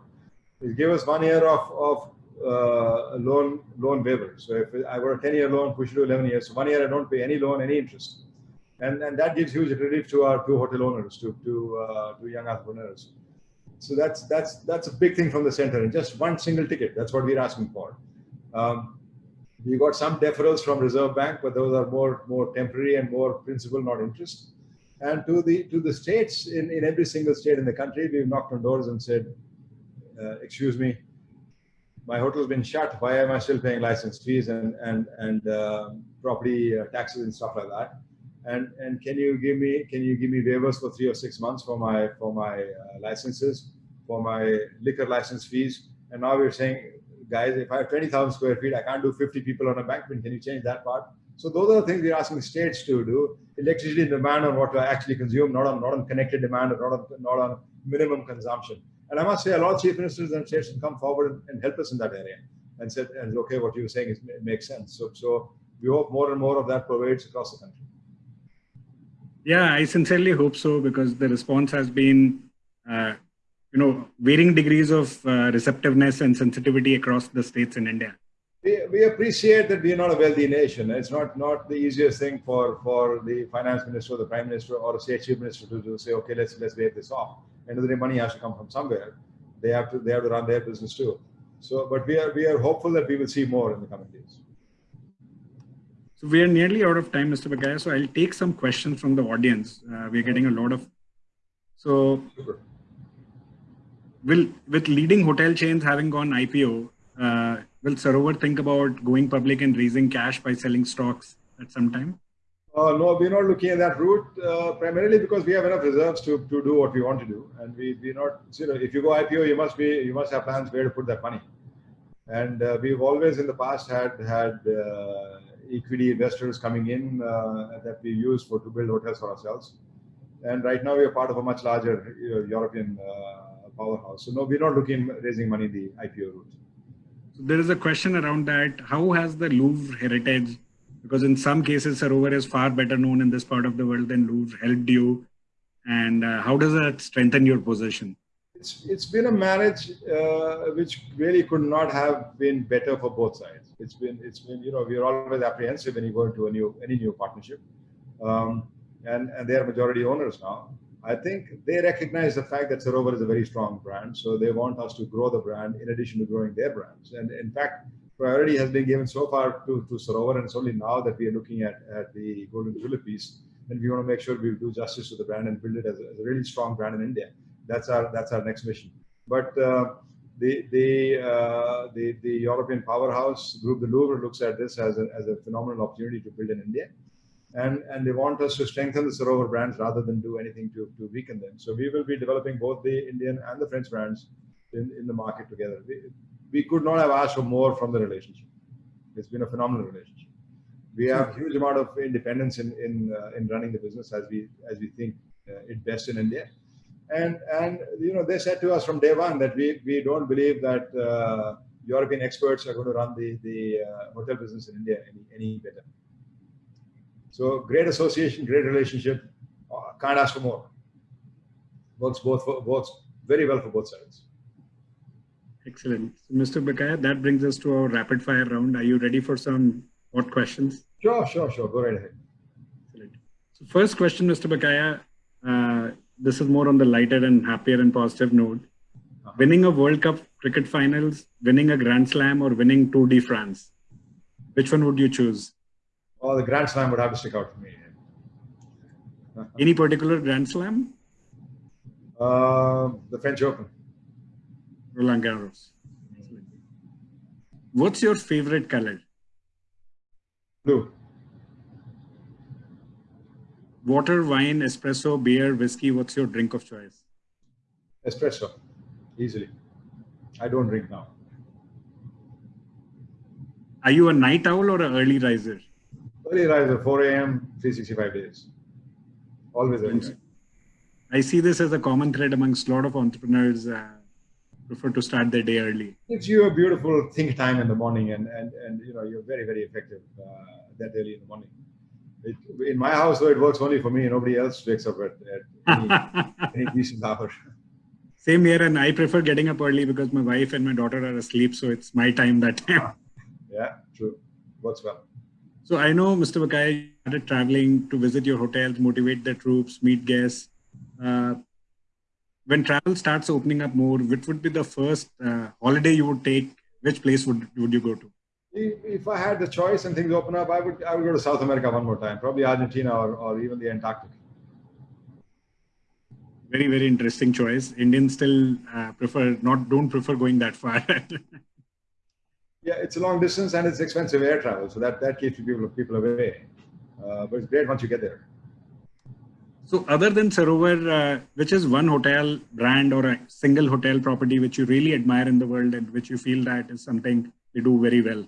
is give us one year of of uh, loan loan waiver. So if I got a 10 year loan, push it to 11 years. So one year I don't pay any loan, any interest, and and that gives huge relief to our two hotel owners, to to uh, to young entrepreneurs. So that's that's that's a big thing from the center, and just one single ticket. That's what we're asking for. Um, we got some deferrals from Reserve Bank, but those are more more temporary and more principal, not interest. And to the to the states in, in every single state in the country, we've knocked on doors and said, uh, "Excuse me, my hotel's been shut. Why am I still paying license fees and and and uh, property uh, taxes and stuff like that?" And and can you give me can you give me waivers for three or six months for my for my uh, licenses for my liquor license fees? And now we're saying guys if i have 20000 square feet i can't do 50 people on a banquet can you change that part? So those are the things we're asking states to do. Electricity demand on what to actually consume not on not on connected demand or not on not on minimum consumption. And i must say a lot of chief ministers and states can come forward and help us in that area and said, and okay, what you're saying is, makes sense. So, so we hope more and more of that pervades across the country. Yeah, I sincerely hope so because the response has been, uh, you know, varying degrees of uh, receptiveness and sensitivity across the states in India. We, we appreciate that we are not a wealthy nation. It's not not the easiest thing for for the finance minister or the prime minister or state chief minister to, to say, okay, let's let's wave this off. End of the day, money has to come from somewhere. They have to they have to run their business too. So, but we are we are hopeful that we will see more in the coming days. So we are nearly out of time, Mr. Bakaya. So I'll take some questions from the audience. Uh, we're getting a lot of. So, will with leading hotel chains having gone IPO, uh, will Sarovar think about going public and raising cash by selling stocks at some time? Uh, no, we're not looking at that route uh, primarily because we have enough reserves to, to do what we want to do, and we we not. You know, if you go IPO, you must be you must have plans where to put that money, and uh, we've always in the past had had uh, equity investors coming in uh, that we use for to build hotels for ourselves, and right now we are part of a much larger European uh, powerhouse. So no, we're not looking raising money the IPO route. So there is a question around that. How has the Louvre heritage because in some cases Sarovar is far better known in this part of the world than Louvre helped you and uh, how does that strengthen your position it's it's been a marriage uh, which really could not have been better for both sides it's been it's been you know we're always apprehensive when you go into a new any new partnership um, and and they're majority owners now I think they recognize the fact that Sarovar is a very strong brand, so they want us to grow the brand in addition to growing their brands. And in fact, priority has been given so far to, to Sarovar, and it's only now that we are looking at, at the Golden Tulip piece, and we want to make sure we do justice to the brand and build it as a, as a really strong brand in India. That's our that's our next mission. But uh, the the, uh, the the European powerhouse group, the Louvre, looks at this as a, as a phenomenal opportunity to build in India, and and they want us to strengthen the Sarovar brands rather than do anything to to weaken them. So we will be developing both the Indian and the French brands in, in the market together. We, we could not have asked for more from the relationship. It's been a phenomenal relationship. We have huge amount of independence in in uh, in running the business as we as we think uh, it best in India, and and you know they said to us from day one that we we don't believe that uh, European experts are going to run the the uh, hotel business in India any any better. So great association, great relationship. Uh, can't ask for more. Works both for, works very well for both sides. Excellent. So Mr. Bakaya, that brings us to our rapid fire round. Are you ready for some hot questions? Sure, sure, sure. Go right ahead. Excellent. So first question, Mr. Bakaya, uh, this is more on the lighter and happier and positive note. Uh-huh. Winning a World Cup cricket finals, winning a Grand Slam or winning Tour de France? Which one would you choose? Oh, the Grand Slam would have to stick out for me. Any particular Grand Slam? Uh, the French Open. Roland Garros. What's your favorite color? Blue. Water, wine, espresso, beer, whiskey. What's your drink of choice? Espresso, easily. I don't drink now. Are you a night owl or an early riser? Early riser, 4 a.m., 365 days. Always early. I see this as a common thread amongst a lot of entrepreneurs. Uh, prefer to start their day early. Gives you a beautiful think time in the morning, and and and you know you're very very effective uh, that early in the morning. It, in my house, though, it works only for me. Nobody else wakes up at, at any, any decent hour. Same here, and I prefer getting up early because my wife and my daughter are asleep, so it's my time that time. Yeah, true. Works well. So I know, Mr. Bakaya, started traveling to visit your hotels, motivate the troops, meet guests. Uh, when travel starts opening up more, which would be the first uh, holiday you would take? Which place would would you go to? If I had the choice and things open up, I would I would go to South America one more time, probably Argentina or, or even the Antarctic. Very very interesting choice. Indians still uh, prefer not don't prefer going that far. yeah, it's a long distance and it's expensive air travel, so that that keeps people people away. Uh, but it's great once you get there. So other than Sarovar, uh, which is one hotel brand or a single hotel property which you really admire in the world and which you feel that is something they do very well?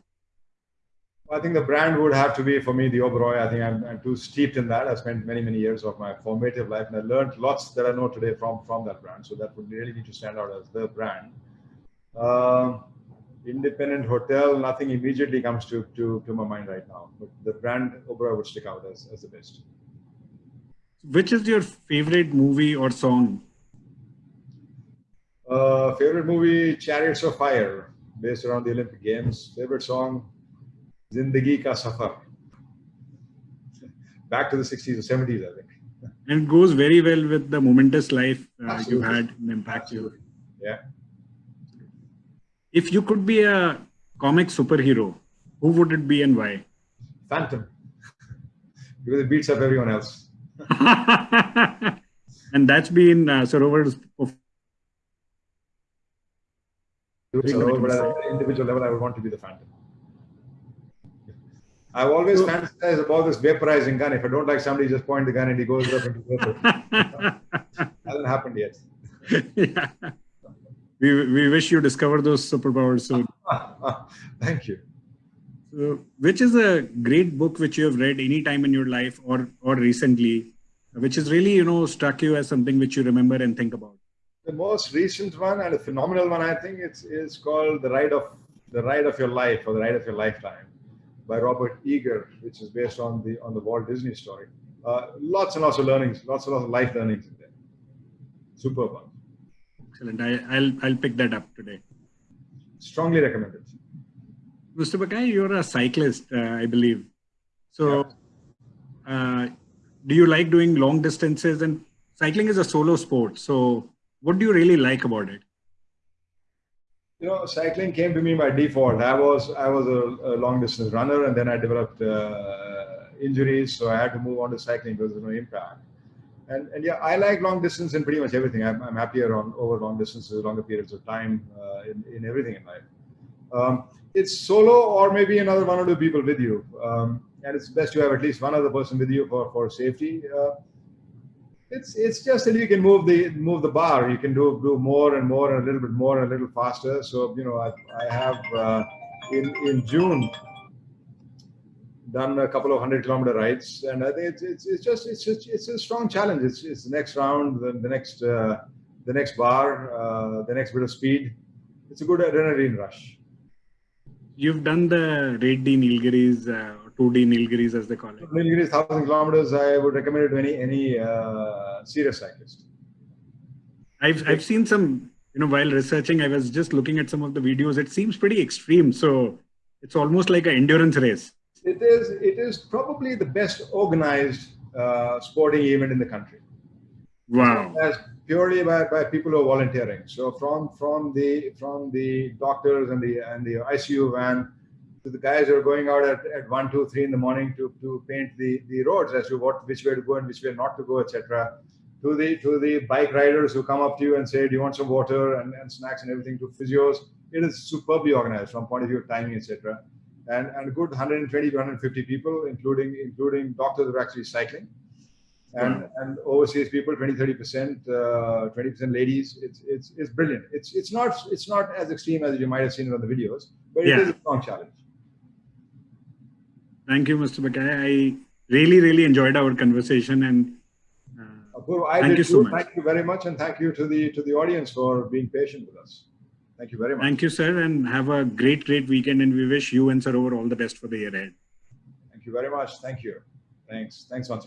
I think the brand would have to be for me the Oberoi. I think I'm, I'm, too steeped in that. I spent many, many years of my formative life and I learned lots that I know today from, from that brand. So that would really need to stand out as the brand. Uh, independent hotel, nothing immediately comes to, to, to my mind right now. But the brand Oberoi would stick out as, as the best. Which is your favorite movie or song? Uh, favorite movie, Chariots of Fire, based around the Olympic Games. Favorite song, Zindagi Ka Safar. Back to the 60s or 70s, I think. And it goes very well with the momentous life uh, you had and impact you. Yeah. If you could be a comic superhero, who would it be and why? Phantom. because it beats up everyone else. and that's been uh, Sarovar's So, but at an individual level, I would want to be the Phantom. I've always So- fantasized about this vaporizing gun. If I don't like somebody, just point the gun and he goes up into vapor. Hasn't happened yet. yeah. We, we wish you discover those superpowers soon. Thank you. So, which is a great book which you have read any time in your life or or recently, which has really you know struck you as something which you remember and think about? The most recent one and a phenomenal one, I think, it's is called the ride of the ride of your life or the ride of your lifetime by Robert Iger, which is based on the on the Walt Disney story. Uh, lots and lots of learnings, lots and lots of life learnings in there. Superb one. Excellent. I, I'll I'll pick that up today. Strongly recommended. Mr. Bakaya, you're a cyclist, uh, I believe. So, uh, do you like doing long distances? And cycling is a solo sport. So, what do you really like about it? You know, cycling came to me by default. I was I was a, a long distance runner, and then I developed uh, injuries, so I had to move on to cycling because there's no impact. And and yeah, I like long distance in pretty much everything. I'm, I'm happier on over long distances, longer periods of time uh, in in everything in life. Um, it's solo or maybe another one or two people with you, um, and it's best to have at least one other person with you for for safety. Uh, it's it's just that you can move the move the bar. You can do do more and more and a little bit more and a little faster. So you know, I, I have uh, in in June done a couple of hundred kilometer rides, and I think it's it's, it's just it's just it's a strong challenge. It's it's the next round, the, the next uh, the next bar, uh, the next bit of speed. It's a good adrenaline rush. You've done the Raid D Nilgiris, uh, Tour de Nilgiris as they call it. Nilgiri thousand kilometers. I would recommend it to any any uh, serious cyclist. I've I've seen some, you know, while researching, I was just looking at some of the videos. It seems pretty extreme. So it's almost like an endurance race. It is it is probably the best organized uh, sporting event in the country. Wow. As purely by, by people who are volunteering. So from from the from the doctors and the and the ICU van to the guys who are going out at, at one, two, three in the morning to, to paint the, the roads as to what which way to go and which way not to go, etc. To the to the bike riders who come up to you and say, Do you want some water and, and snacks and everything to physios. It is superbly organized from point of view of timing, etc. And and a good 120 to 150 people, including including doctors who are actually cycling and and overseas people 20 30 percent uh, 20 percent ladies it's it's it's brilliant it's it's not it's not as extreme as you might have seen it on the videos but it Yeah. is a strong challenge Thank you, Mr. Bakaya. I really, really enjoyed our conversation and uh, Apurva, Thank you so much. thank you very much and thank you to the to the audience for being patient with us thank you very much thank you, sir, and have a great, great weekend. And we wish you and Sarovar all the best for the year ahead. thank you very much thank you thanks thanks once again